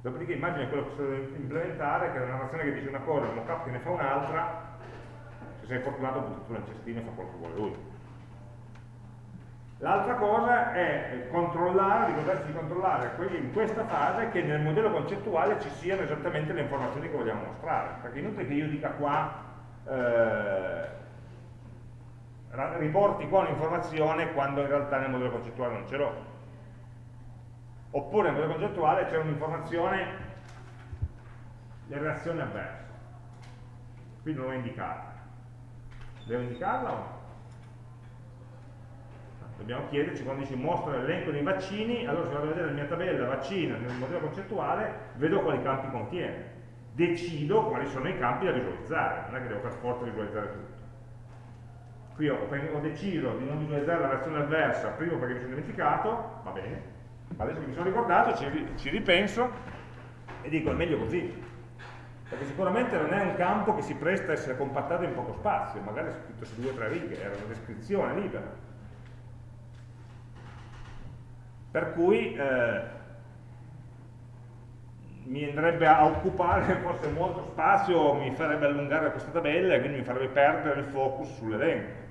Dopodiché immagina quello che si implementare, che è una narrazione che dice una cosa, un mockup che ne fa un'altra, se sei fortunato butti tu nel cestino e fa quello che vuole lui. L'altra cosa è controllare, ricordarsi di controllare in questa fase che nel modello concettuale ci siano esattamente le informazioni che vogliamo mostrare, perché è inutile che io dica qua eh, riporti qua un'informazione quando in realtà nel modello concettuale non ce l'ho. Oppure nel modello concettuale c'è un'informazione le reazioni avverse. Qui non l'ho indicata. Devo indicarla o no? Dobbiamo chiederci quando dici mostra l'elenco dei vaccini, allora se vado a vedere la mia tabella vaccino nel modello concettuale, vedo quali campi contiene. Decido quali sono i campi da visualizzare, non è che devo per forza visualizzare tutto qui ho, ho, deciso di non visualizzare la reazione avversa, primo perché mi sono dimenticato, va bene, ma adesso che mi sono ricordato ci, ci ripenso e dico è meglio così, perché sicuramente non è un campo che si presta a essere compattato in poco spazio, magari è scritto su due o tre righe, era una descrizione libera. Per cui eh, mi andrebbe a occupare *laughs* forse molto spazio, mi farebbe allungare questa tabella e quindi mi farebbe perdere il focus sull'elenco.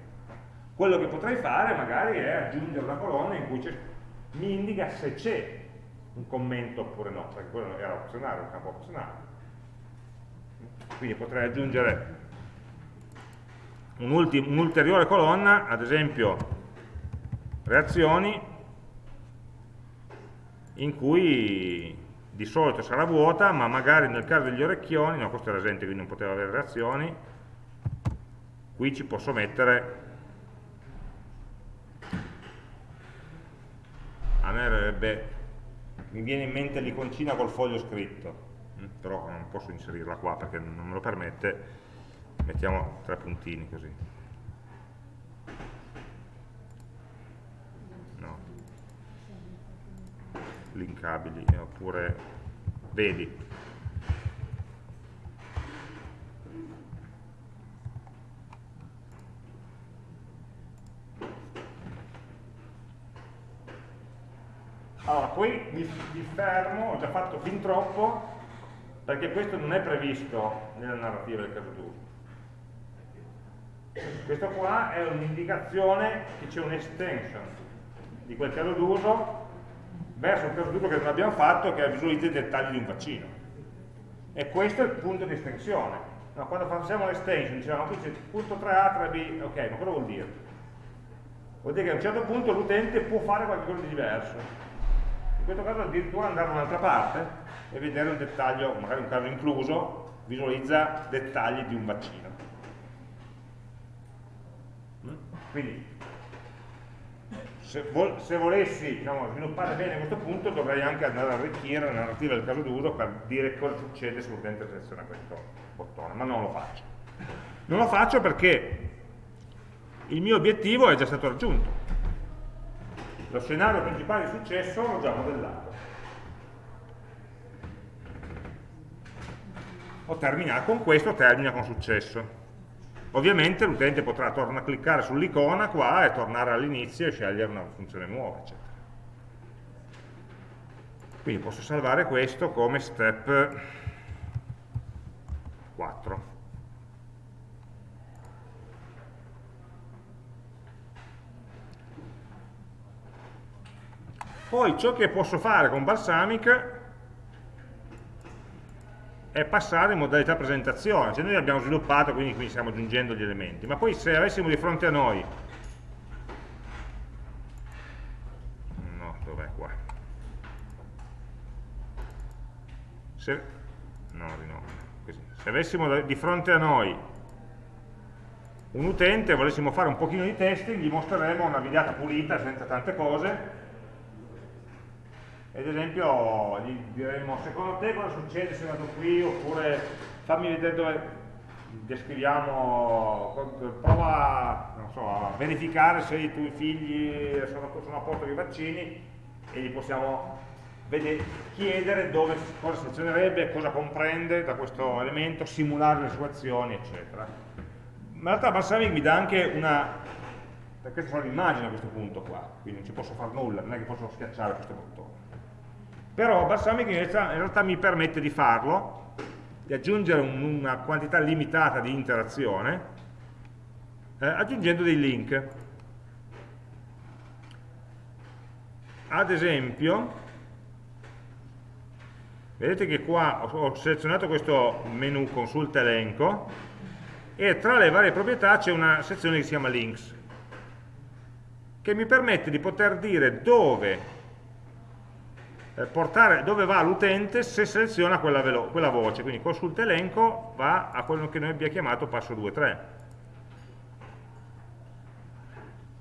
Quello che potrei fare magari è aggiungere una colonna in cui mi indica se c'è un commento oppure no, perché quello era opzionale, un campo opzionale. Quindi potrei aggiungere un'ulteriore un colonna, ad esempio reazioni, in cui di solito sarà vuota, ma magari nel caso degli orecchioni, no questo era esempio quindi non poteva avere reazioni, qui ci posso mettere a me verrebbe, mi viene in mente l'iconcina col foglio scritto, mm, però non posso inserirla qua perché non me lo permette, mettiamo tre puntini così. No. Linkabili, oppure vedi, Allora, qui mi, mi fermo, ho già fatto fin troppo, perché questo non è previsto nella narrativa del caso d'uso. Questo qua è un'indicazione che c'è un'extension di quel caso d'uso verso il caso d'uso che non abbiamo fatto, che visualizza i dettagli di un vaccino. E questo è il punto di estensione. No, quando facciamo l'extension diciamo qui c'è punto 3A, 3B, ok, ma cosa vuol dire? Vuol dire che a un certo punto l'utente può fare qualcosa di diverso questo caso addirittura andare da un'altra parte e vedere un dettaglio, magari un caso incluso, visualizza dettagli di un vaccino. Mm? Quindi, se, vol se volessi diciamo, sviluppare bene questo punto, dovrei anche andare a arricchire la narrativa del caso d'uso per dire cosa succede se l'utente seleziona questo bottone, ma non lo faccio. Non lo faccio perché il mio obiettivo è già stato raggiunto lo scenario principale di successo l'ho già modellato. Ho terminato con questo, termina con successo. ovviamente l'utente potrà tornare a cliccare sull'icona qua e tornare all'inizio e scegliere una funzione nuova, eccetera. Quindi posso salvare questo come step 4. Poi ciò che posso fare con Balsamic è passare in modalità presentazione, cioè noi abbiamo sviluppato, quindi qui stiamo aggiungendo gli elementi, ma poi se avessimo di fronte a noi, no, dov'è qua? Se, no, no, così. se avessimo di fronte a noi un utente e volessimo fare un pochino di testing, gli mostreremo una videata pulita senza tante cose, ad esempio gli diremmo secondo te cosa succede se vado qui? Oppure fammi vedere dove descriviamo prova so, a verificare se i tuoi figli sono, sono a posto di vaccini e gli possiamo vedere, chiedere dove, cosa selezionerebbe, cosa comprende da questo elemento, simulare le sue azioni eccetera. Ma in realtà Balsamic mi dà anche una perché sono l'immagine a questo punto qua quindi non ci posso fare nulla, non è che posso schiacciare questo bottone però Balsamic in realtà, in realtà mi permette di farlo, di aggiungere un, una quantità limitata di interazione, eh, aggiungendo dei link. Ad esempio, vedete che qua ho, selezionato questo menu consulta elenco e tra le varie proprietà c'è una sezione che si chiama links che mi permette di poter dire dove portare dove va l'utente se seleziona quella, quella, voce, quindi consulta elenco va a quello che noi abbiamo chiamato passo 2-3.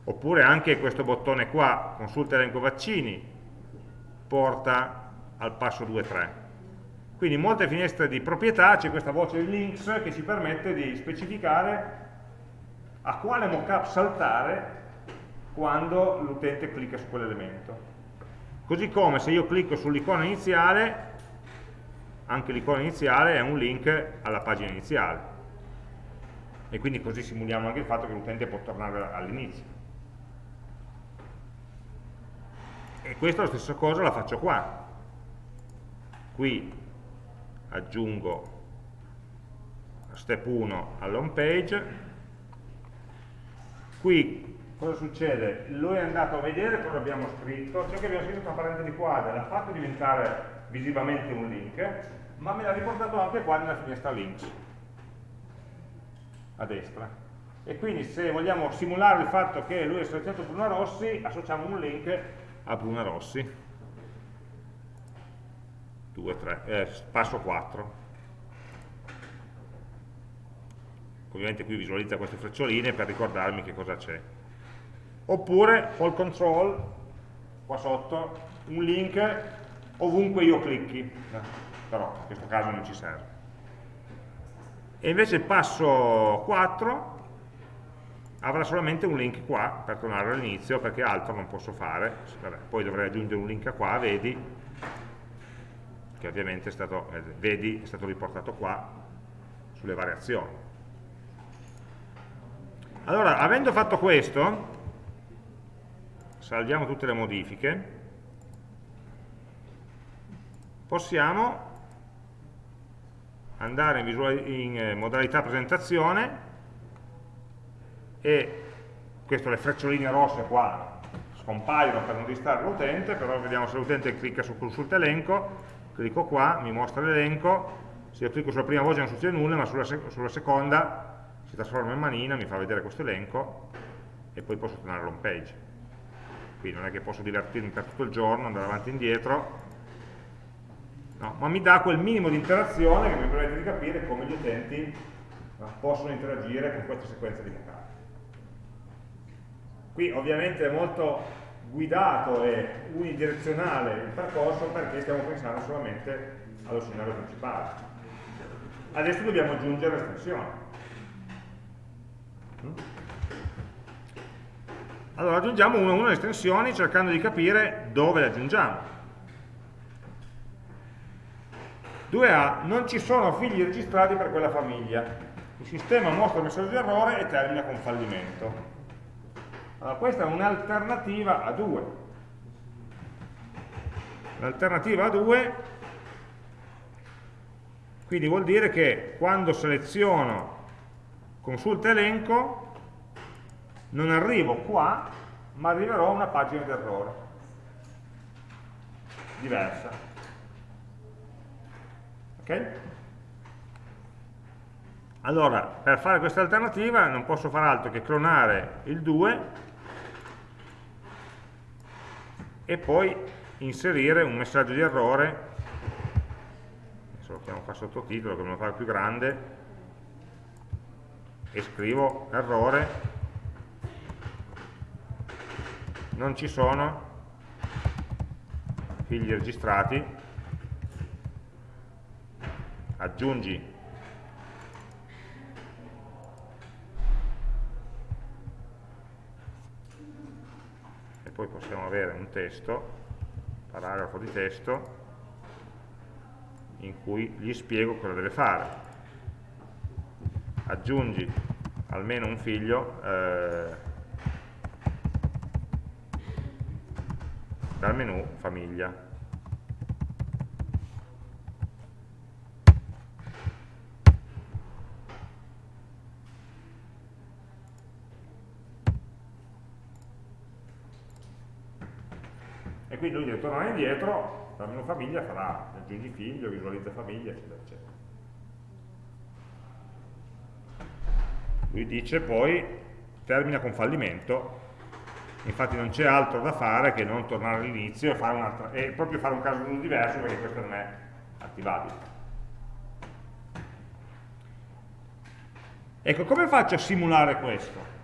Oppure anche questo bottone qua, consulta elenco vaccini, porta al passo 2-3. Quindi in molte finestre di proprietà c'è questa voce links che ci permette di specificare a quale mockup saltare quando l'utente clicca su quell'elemento. Così come se io clicco sull'icona iniziale, anche l'icona iniziale è un link alla pagina iniziale. E quindi così simuliamo anche il fatto che l'utente può tornare all'inizio. E questa la stessa cosa la faccio qua. Qui aggiungo step 1 all'home page, qui cosa succede? Lui è andato a vedere cosa abbiamo scritto, ciò che abbiamo scritto tra parentesi quadre l'ha fatto diventare visivamente un link, ma me l'ha riportato anche qua nella finestra links, a destra. E quindi se vogliamo simulare il fatto che lui è selezionato Bruna Rossi, associamo un link a Bruna Rossi. 2, 3, eh, passo 4. Ovviamente qui visualizza queste freccioline per ricordarmi che cosa c'è oppure col control qua sotto un link ovunque io clicchi. Però in questo caso non ci serve. E invece il passo 4 avrà solamente un link qua per tornare all'inizio perché altro non posso fare. Vabbè, poi dovrei aggiungere un link qua vedi che ovviamente è stato, eh, vedi, è stato riportato qua sulle variazioni. Allora avendo fatto questo salviamo tutte le modifiche, possiamo andare in, in eh, modalità presentazione e questo le freccioline rosse qua scompaiono per non distrarre l'utente, però vediamo se l'utente clicca su consulta elenco, clicco qua, mi mostra l'elenco, se io clicco sulla prima voce non succede nulla, ma sulla, sec sulla seconda si trasforma in manina, mi fa vedere questo elenco e poi posso tornare all'home page quindi non è che posso divertirmi per tutto il giorno, andare avanti e indietro, no, ma mi dà quel minimo di interazione che mi permette di capire come gli utenti no, possono interagire con questa sequenza di mockup. Qui ovviamente è molto guidato e unidirezionale il percorso perché stiamo pensando solamente allo scenario principale. Adesso dobbiamo aggiungere l'estensione. Allora aggiungiamo una a una le estensioni cercando di capire dove le aggiungiamo. 2A, non ci sono figli registrati per quella famiglia. il sistema mostra il messaggio di errore e termina con fallimento. Allora, questa è un'alternativa a 2. L'alternativa a 2 quindi vuol dire che quando seleziono consulta elenco non arrivo qua ma arriverò a una pagina d'errore. Diversa. Ok? allora per fare questa alternativa non posso fare altro che clonare il 2 e poi inserire un messaggio di errore. Adesso lo chiamo qua sottotitolo che me lo fa più grande. E scrivo errore non ci sono figli registrati. Aggiungi. E poi possiamo avere un testo paragrafo di testo in cui gli spiego cosa deve fare. Aggiungi almeno un figlio eh, dal menu famiglia. E quindi lui deve tornare indietro, dal menu famiglia farà aggiungi figlio, visualizza famiglia, eccetera, eccetera. Lui dice poi termina con fallimento infatti non c'è altro da fare che non tornare all'inizio e, e, proprio fare un caso d'uso diverso perché questo non è attivabile. Ecco, come faccio a simulare questo?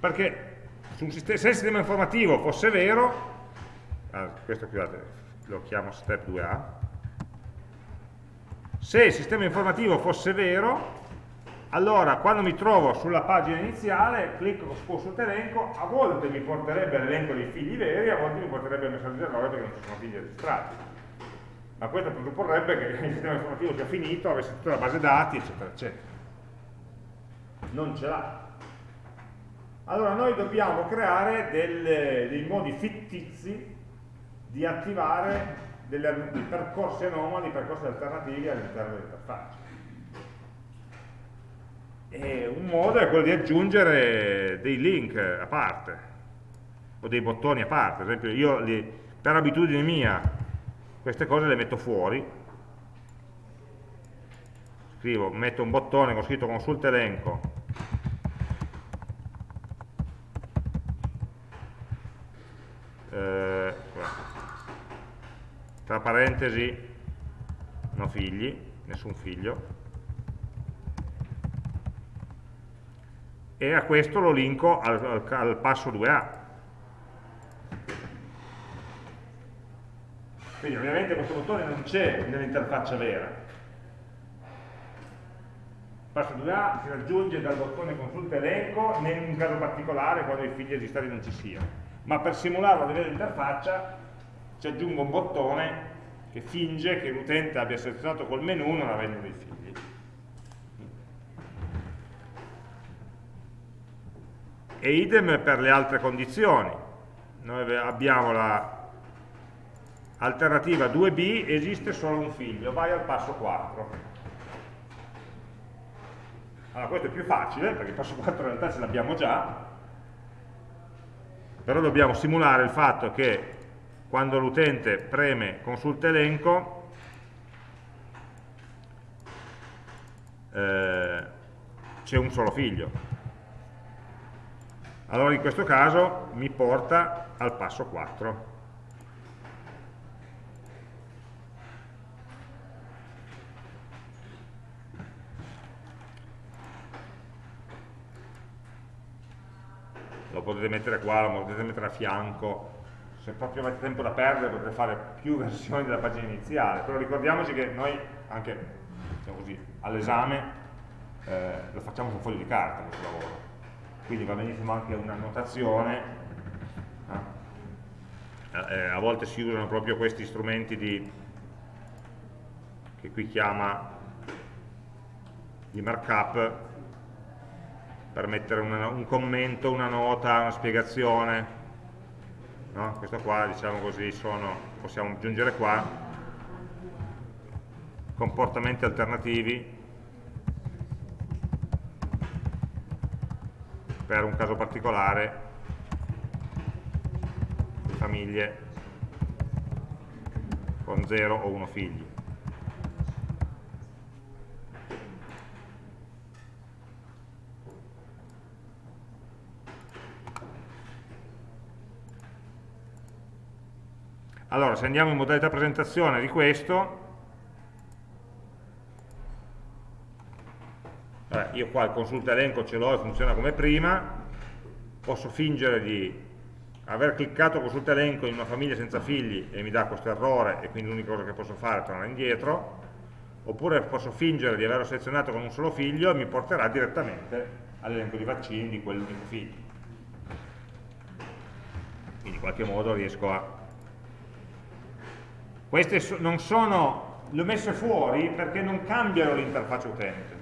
Perché se il sistema informativo fosse vero, ah, questo scusate, lo chiamo step 2a, se il sistema informativo fosse vero, allora quando mi trovo sulla pagina iniziale, clicco su elenco, a volte mi porterebbe l'elenco dei figli veri, a volte mi porterebbe il messaggio di errore perché non ci sono figli registrati. Ma questo presupporrebbe che il sistema informativo sia finito, avesse tutta la base dati, eccetera, eccetera. Non ce l'ha. Allora noi dobbiamo creare delle, dei modi fittizi di attivare delle, dei percorsi anomali, percorsi alternativi all'interno dell'interfaccia. E un modo è quello di aggiungere dei link a parte, o dei bottoni a parte. Ad esempio io li, per abitudine mia queste cose le metto fuori, scrivo, metto un bottone con scritto consulta elenco, eh, tra parentesi no figli, nessun figlio, e a questo lo linko al, al, al passo 2A. Quindi ovviamente questo bottone non c'è nell'interfaccia vera. Il passo 2A si raggiunge dal bottone consulta elenco, in un caso particolare quando i figli esistenti non ci siano. Ma per simularlo a livello di interfaccia ci aggiungo un bottone che finge che l'utente abbia selezionato col menu non avendo dei figli. E idem per le altre condizioni. Noi abbiamo l'alternativa 2b, esiste solo un figlio, vai al passo 4. Allora questo è più facile, perché il passo 4 in realtà ce l'abbiamo già, però dobbiamo simulare il fatto che quando l'utente preme consulta elenco, eh, c'è un solo figlio allora in questo caso mi porta al passo 4. Lo potete mettere qua, lo potete mettere a fianco, se proprio avete tempo da perdere potete fare più *laughs* versioni della pagina iniziale, però ricordiamoci che noi anche diciamo all'esame eh, lo facciamo su un foglio di carta questo lavoro quindi va benissimo anche una notazione eh? Eh, a volte si usano proprio questi strumenti di, che qui chiama di markup per mettere una, un commento, una nota, una spiegazione. No? Questo qua, diciamo così, sono, possiamo aggiungere qua, comportamenti alternativi per un caso particolare famiglie con 0 o 1 figli. Allora, se andiamo in modalità presentazione di questo, eh, io qua il consulta elenco ce l'ho e funziona come prima, posso fingere di aver cliccato consulta elenco in una famiglia senza figli e mi dà questo errore e quindi l'unica cosa che posso fare è tornare indietro, oppure posso fingere di averlo selezionato con un solo figlio e mi porterà direttamente all'elenco di vaccini di quell'unico figlio. Quindi in qualche modo riesco a queste non sono, le ho messe fuori perché non cambiano l'interfaccia utente.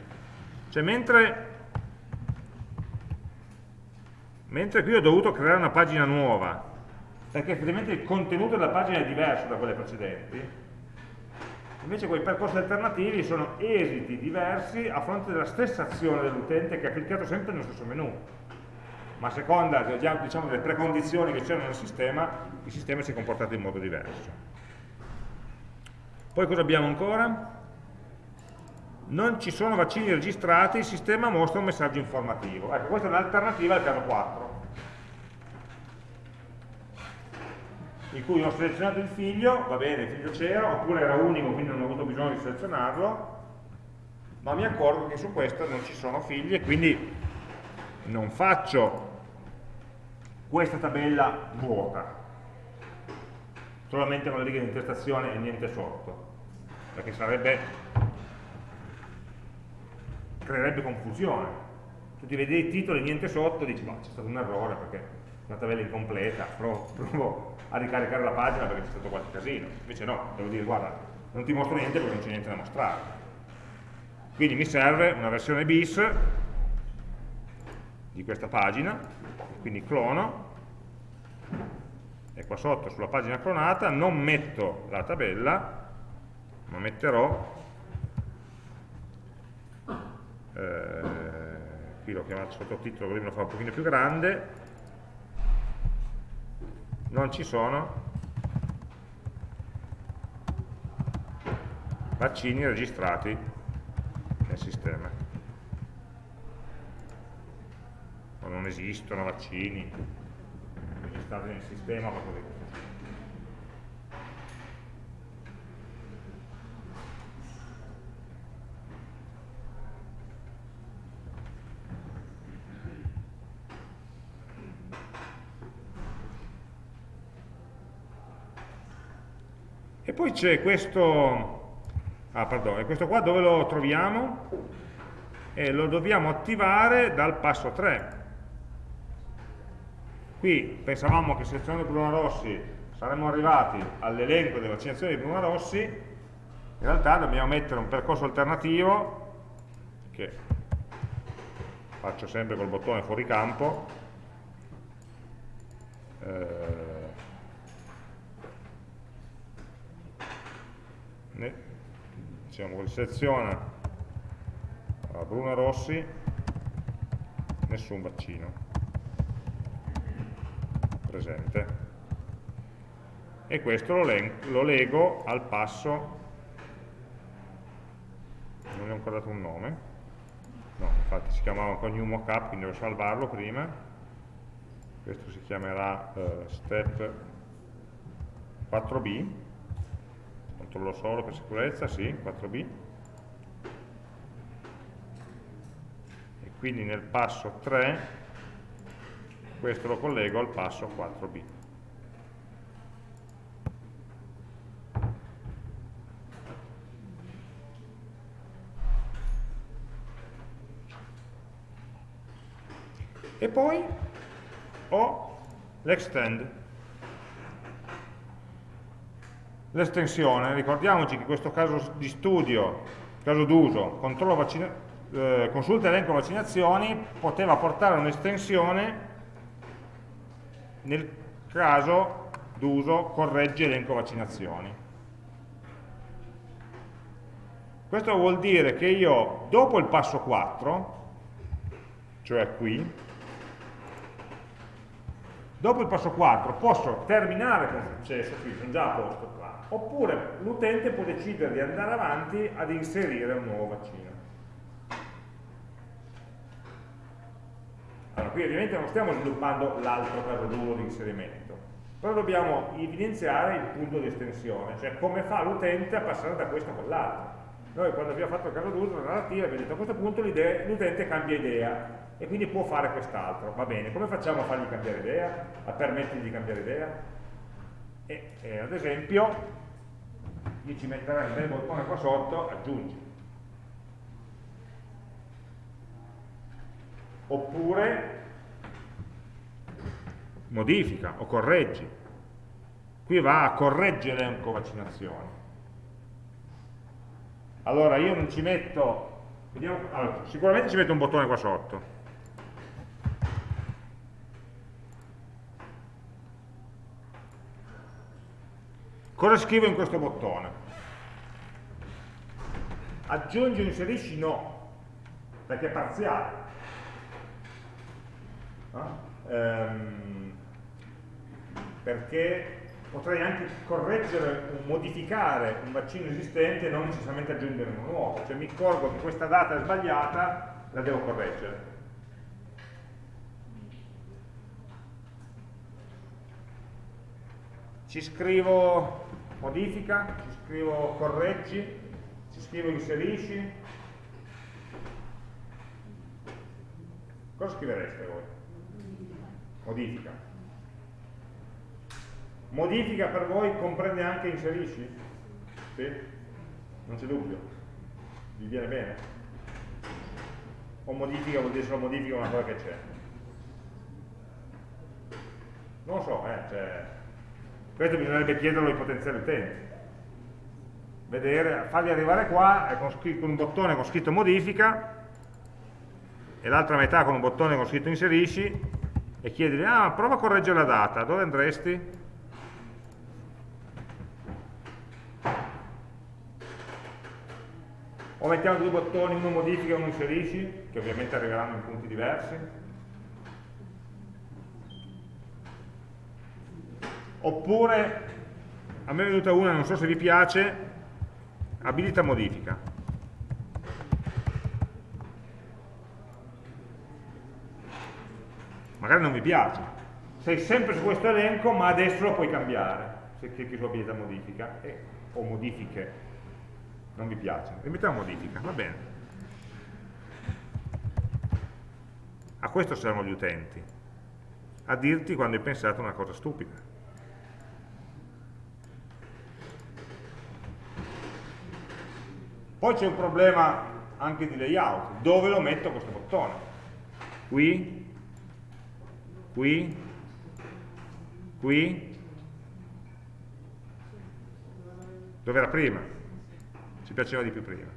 Cioè mentre, mentre qui ho dovuto creare una pagina nuova, perché effettivamente il contenuto della pagina è diverso da quelle precedenti, invece quei percorsi alternativi sono esiti diversi a fronte della stessa azione dell'utente che ha cliccato sempre nello stesso menu ma a seconda diciamo, delle precondizioni che c'erano nel sistema, il sistema si è comportato in modo diverso. Poi cosa abbiamo ancora? Non ci sono vaccini registrati, il sistema mostra un messaggio informativo. Ecco, questa è un'alternativa al caso 4, in cui ho selezionato il figlio, va bene, il figlio c'era, oppure era unico, quindi non ho avuto bisogno di selezionarlo, ma mi accorgo che su questo non ci sono figli e quindi non faccio questa tabella vuota, solamente con le righe di intestazione e niente sotto perché sarebbe creerebbe confusione. Tu ti vedi i titoli e niente sotto dici ma c'è stato un errore perché una tabella incompleta provo, *laughs* provo, a ricaricare la pagina perché c'è stato qualche casino. Invece no, devo dire guarda non ti mostro niente perché non c'è niente da mostrare. Quindi mi serve una versione bis di questa pagina quindi clono e qua sotto sulla pagina clonata non metto la tabella ma metterò eh, qui l'ho chiamato sottotitolo così me lo fa un pochino più grande non ci sono vaccini registrati nel sistema o non esistono vaccini registrati nel sistema o così. E poi c'è questo, ah pardon, questo qua dove lo troviamo? E lo dobbiamo attivare dal passo 3. Qui pensavamo che selezionando Bruna Rossi saremmo arrivati all'elenco delle vaccinazioni di Bruna Rossi, in realtà dobbiamo mettere un percorso alternativo che faccio sempre col bottone fuori campo eh, diciamo seleziona Bruna Rossi nessun vaccino. Presente. E questo lo, lo lego al passo. Non gli ho ancora dato un nome. No, infatti si chiamava con new mockup quindi devo salvarlo prima. Questo si chiamerà uh, step 4b controllo solo per sicurezza, sì, 4b e quindi nel passo 3 questo lo collego al passo 4b. E poi ho l'extend. L'estensione, ricordiamoci che questo caso di studio, caso d'uso, eh, consulta elenco vaccinazioni poteva portare un'estensione nel caso d'uso corregge elenco vaccinazioni. Questo vuol dire che io dopo il passo 4, cioè qui, dopo il passo 4 posso terminare con successo, qui sono già a posto qua, oppure l'utente può decidere di andare avanti ad inserire un nuovo vaccino. Allora, qui ovviamente non stiamo sviluppando l'altro caso d'uso di inserimento, però dobbiamo evidenziare il punto di estensione, cioè come fa l'utente a passare da questo a quell'altro. Noi quando abbiamo fatto il caso d'uso, la narrativa, abbiamo detto a questo punto l'utente cambia idea e quindi può fare quest'altro. Va bene, come facciamo a fargli cambiare idea? A permettergli di cambiare idea? E, e ad esempio, io ci metterei un bel bottone qua sotto, aggiungi. Oppure modifica o correggi. Qui va a correggere l'elenco vaccinazioni. Allora io non ci metto, vediamo, allora, sicuramente ci metto un bottone qua sotto. Cosa scrivo in questo bottone? Aggiungi o inserisci no, perché è parziale. No? Ehm, perché potrei anche correggere, modificare un vaccino esistente e non necessariamente aggiungere uno nuovo. Cioè mi accorgo che questa data è sbagliata, la devo correggere. Ci scrivo modifica, ci scrivo correggi, ci scrivo inserisci. Cosa scrivereste voi? Modifica. Modifica per voi comprende anche inserisci? Sì? Non c'è dubbio? Vi viene bene? O modifica vuol dire solo modifica una cosa che c'è? Non so, eh, cioè, questo bisognerebbe chiederlo ai potenziali utenti. Vedere, farli arrivare qua con, con un bottone con scritto modifica e l'altra metà con un bottone con scritto inserisci e chiedergli, ah, prova a correggere la data, dove andresti? o mettiamo due bottoni, uno modifica e uno inserisci, che ovviamente arriveranno in punti diversi. Oppure, a me è venuta una, non so se vi piace, abilita modifica. Magari non vi piace. Sei sempre su questo elenco, ma adesso lo puoi cambiare, se clicchi su abilita modifica, e, o modifiche non vi piace, rimettiamo modifica, va bene. A questo servono gli utenti, a dirti quando hai pensato una cosa stupida. Poi c'è un problema anche di layout, dove lo metto questo bottone? Qui, qui, qui, dove era prima? ci piaceva di più prima.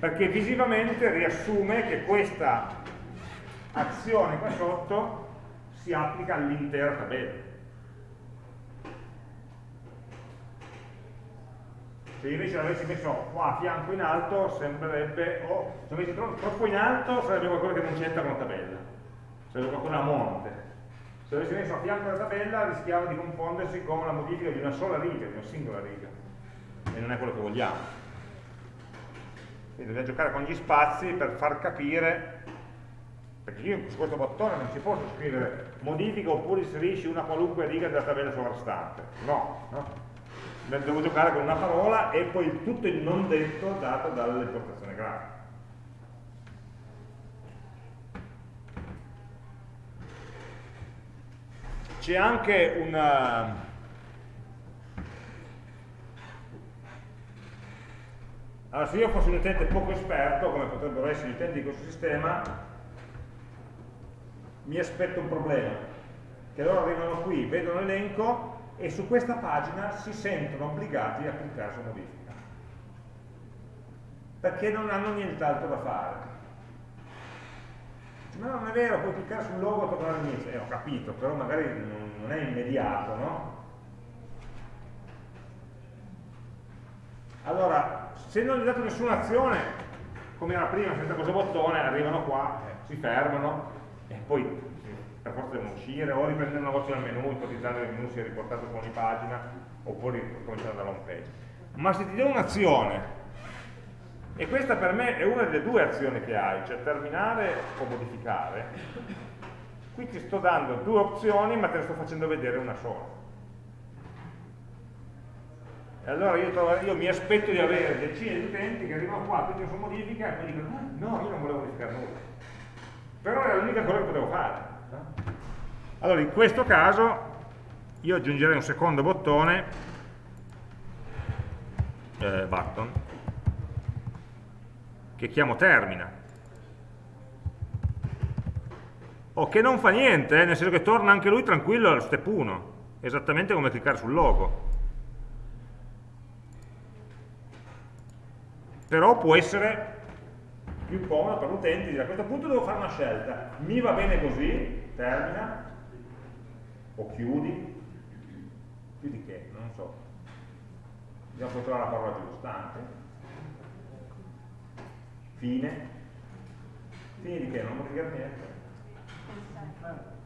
Perché visivamente riassume che questa azione qua sotto si applica all'intera tabella. Se invece l'avessi messo qua a fianco in alto, sembrerebbe, oh, se l'avessi troppo in alto sarebbe qualcosa che non c'entra con la tabella, sarebbe qualcosa a monte. Se avessi messo a fianco la tabella rischiava di confondersi con la modifica di una sola riga, di una singola riga. E non è quello che vogliamo. Quindi dobbiamo giocare con gli spazi per far capire perché io su questo bottone non ci posso scrivere modifica oppure inserisci una qualunque riga della tabella sovrastante. No, no? Devo giocare con una parola e poi tutto il non detto dato dall'importazione grafica C'è anche una... Allora, se io fossi un utente poco esperto, come potrebbero essere gli utenti di questo sistema, mi aspetto un problema, che loro arrivano qui, vedono l'elenco e su questa pagina si sentono obbligati a cliccare su modifica. perché non hanno nient'altro da fare. Ma non è vero, puoi cliccare sul logo e tornare all'inizio. Eh, ho capito, però magari non è immediato, no? Allora, se non gli date nessuna azione, come era prima, senza questo bottone, arrivano qua, eh, si fermano e poi per forza devono uscire o riprendere una voce dal menu, ipotizzando che il menu sia riportato su ogni pagina oppure cominciare dalla home page. Ma se ti do un'azione, e questa per me è una delle due azioni che hai, cioè terminare o modificare, qui ti sto dando due opzioni ma te ne sto facendo vedere una sola. E allora io, trovo, io, mi aspetto di avere decine di utenti che arrivano qua, tutti su modifica e mi dicono ah, no, io non volevo modificare nulla. Però era l'unica cosa che potevo fare. Allora in questo caso io aggiungerei un secondo bottone, eh, button, che chiamo termina. O che non fa niente, eh, nel senso che torna anche lui tranquillo allo step 1, esattamente come cliccare sul logo. però può essere più comodo per l'utente dire a questo punto devo fare una scelta, mi va bene così, termina, o chiudi, chiudi che? Non so, dobbiamo poi trovare la parola giusta anche, fine, fine di che? Non dire niente.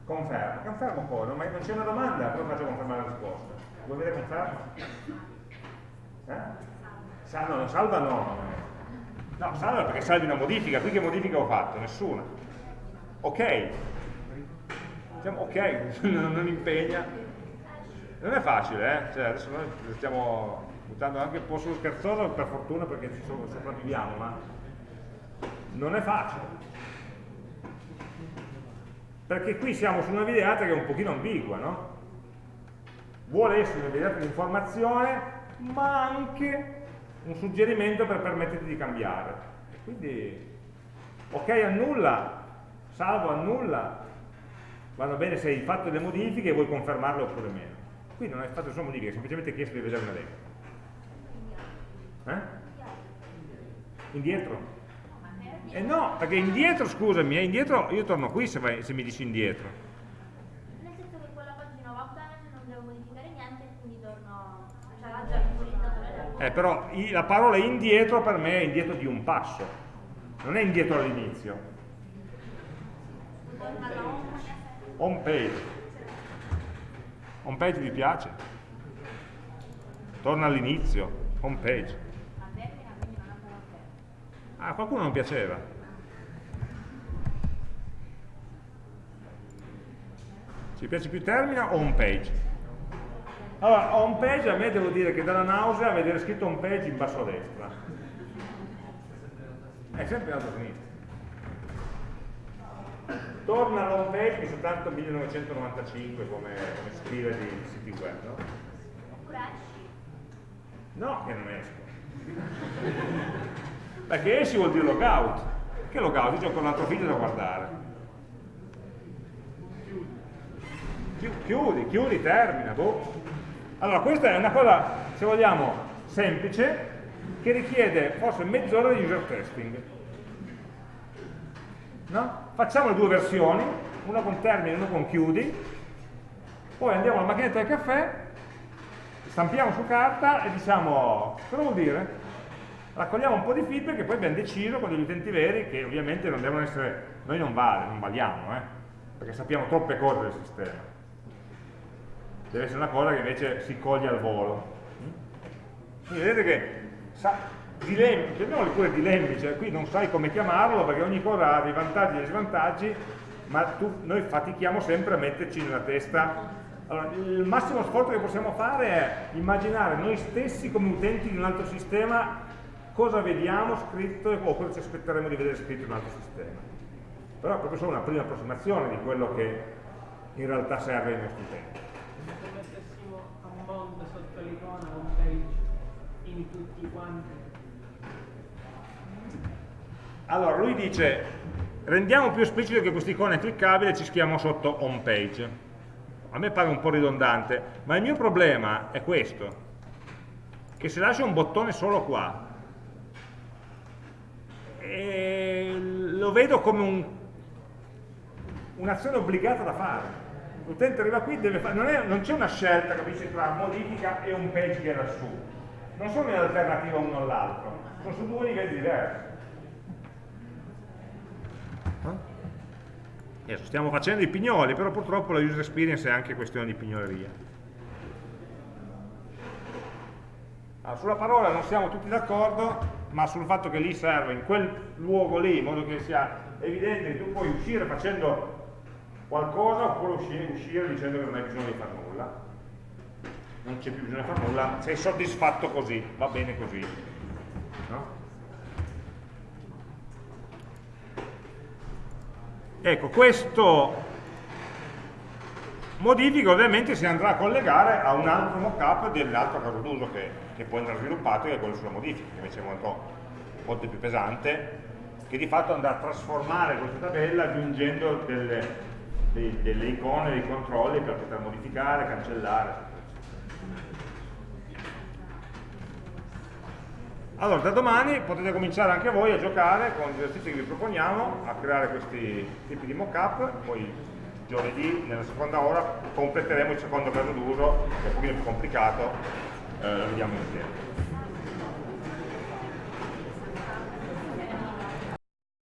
Confermo, confermo poi, non, non c'è una domanda, poi faccio confermare la risposta. Vuoi vedere conferma? Eh? Sa, no, salva no. No, salva perché salvi una modifica. Qui che modifica ho fatto? Nessuna. Ok. Diciamo, ok, *laughs* non impegna. Non è facile, eh? Cioè, adesso noi stiamo buttando anche un po' sullo scherzoso, per fortuna perché ci sopravviviamo, ma non è facile. Perché qui siamo su una videata che è un pochino ambigua, no? Vuole essere una videata di informazione, ma anche un suggerimento per permetterti di cambiare. Quindi, ok, annulla, salvo, annulla, vanno bene se hai fatto delle modifiche e vuoi confermarle oppure meno. Qui non hai fatto solo modifiche, hai semplicemente chiesto di vedere un elenco. Eh? Indietro? Eh no, perché indietro, scusami, eh, indietro io torno qui se, vai, se mi dici indietro. Nel senso che quella pagina va bene, non devo modificare niente, quindi torno, cioè l'ha già eh, però la parola indietro per me è indietro di un passo, non è indietro all'inizio. Home page. Home page vi piace? Torna all'inizio, home page. Ah, qualcuno non piaceva. Ci piace più termina o home page? Allora, home page a me devo dire che dà la nausea vedere scritto home page in basso a destra. È sempre alto a sinistra. Torna all'home page che soltanto 1995 come, come scrive di siti web, no? No, che non esco. Perché esci vuol dire logout. Che logout? Io ho ancora un altro figlio da guardare. Chiudi, chiudi, termina, boh. Allora, questa è una cosa, se vogliamo, semplice, che richiede forse mezz'ora di user testing. No? Facciamo le due versioni, una con termine e una con chiudi, poi andiamo alla macchinetta del caffè, stampiamo su carta e diciamo, cosa vuol dire? Raccogliamo un po' di feedback e poi abbiamo deciso con degli utenti veri che ovviamente non devono essere, noi non vale, non valiamo, eh? perché sappiamo troppe cose del sistema deve essere una cosa che invece si coglie al volo. Quindi vedete che dilemmi, chiamiamoli pure dilemmi, cioè qui non sai come chiamarlo perché ogni cosa ha dei vantaggi e dei svantaggi, ma tu, noi fatichiamo sempre a metterci nella testa. Allora, il massimo sforzo che possiamo fare è immaginare noi stessi come utenti di un altro sistema cosa vediamo scritto o cosa ci aspetteremo di vedere scritto in un altro sistema. Però è proprio solo una prima approssimazione di quello che in realtà serve ai nostri utenti mondo sotto l'icona home page in tutti quanti? Allora, lui dice, rendiamo più esplicito che questa icona è cliccabile e ci schiamo sotto home page. A me pare un po' ridondante, ma il mio problema è questo, che se lascio un bottone solo qua, lo vedo come un- un'azione obbligata da fare. L'utente arriva qui, deve fare, non c'è una scelta, capisci, tra modifica e un page che era su. Non sono in alternativa uno all'altro, sono su due livelli diversi. Adesso stiamo facendo i pignoli, però purtroppo la user experience è anche questione di pignoleria. Allora, sulla parola non siamo tutti d'accordo, ma sul fatto che lì serve in quel luogo lì, in modo che sia evidente che tu puoi uscire facendo qualcosa oppure uscire, uscire dicendo che non hai bisogno di fare nulla. Non c'è più bisogno di fare nulla, sei soddisfatto così, va bene così. No? Ecco, questo modifica ovviamente si andrà a collegare a un altro mockup dell'altro caso d'uso che, che può andare sviluppato, che è quello sulla modifica, che invece è molto, molto più pesante, che di fatto andrà a trasformare questa tabella aggiungendo delle, dei- delle icone, dei controlli per poter modificare, cancellare. Allora, da domani potete cominciare anche voi a giocare con gli esercizi che vi proponiamo, a creare questi tipi di mock-up, poi giovedì, nella seconda ora, completeremo il secondo caso d'uso, che è un pochino più complicato, eh, lo vediamo insieme.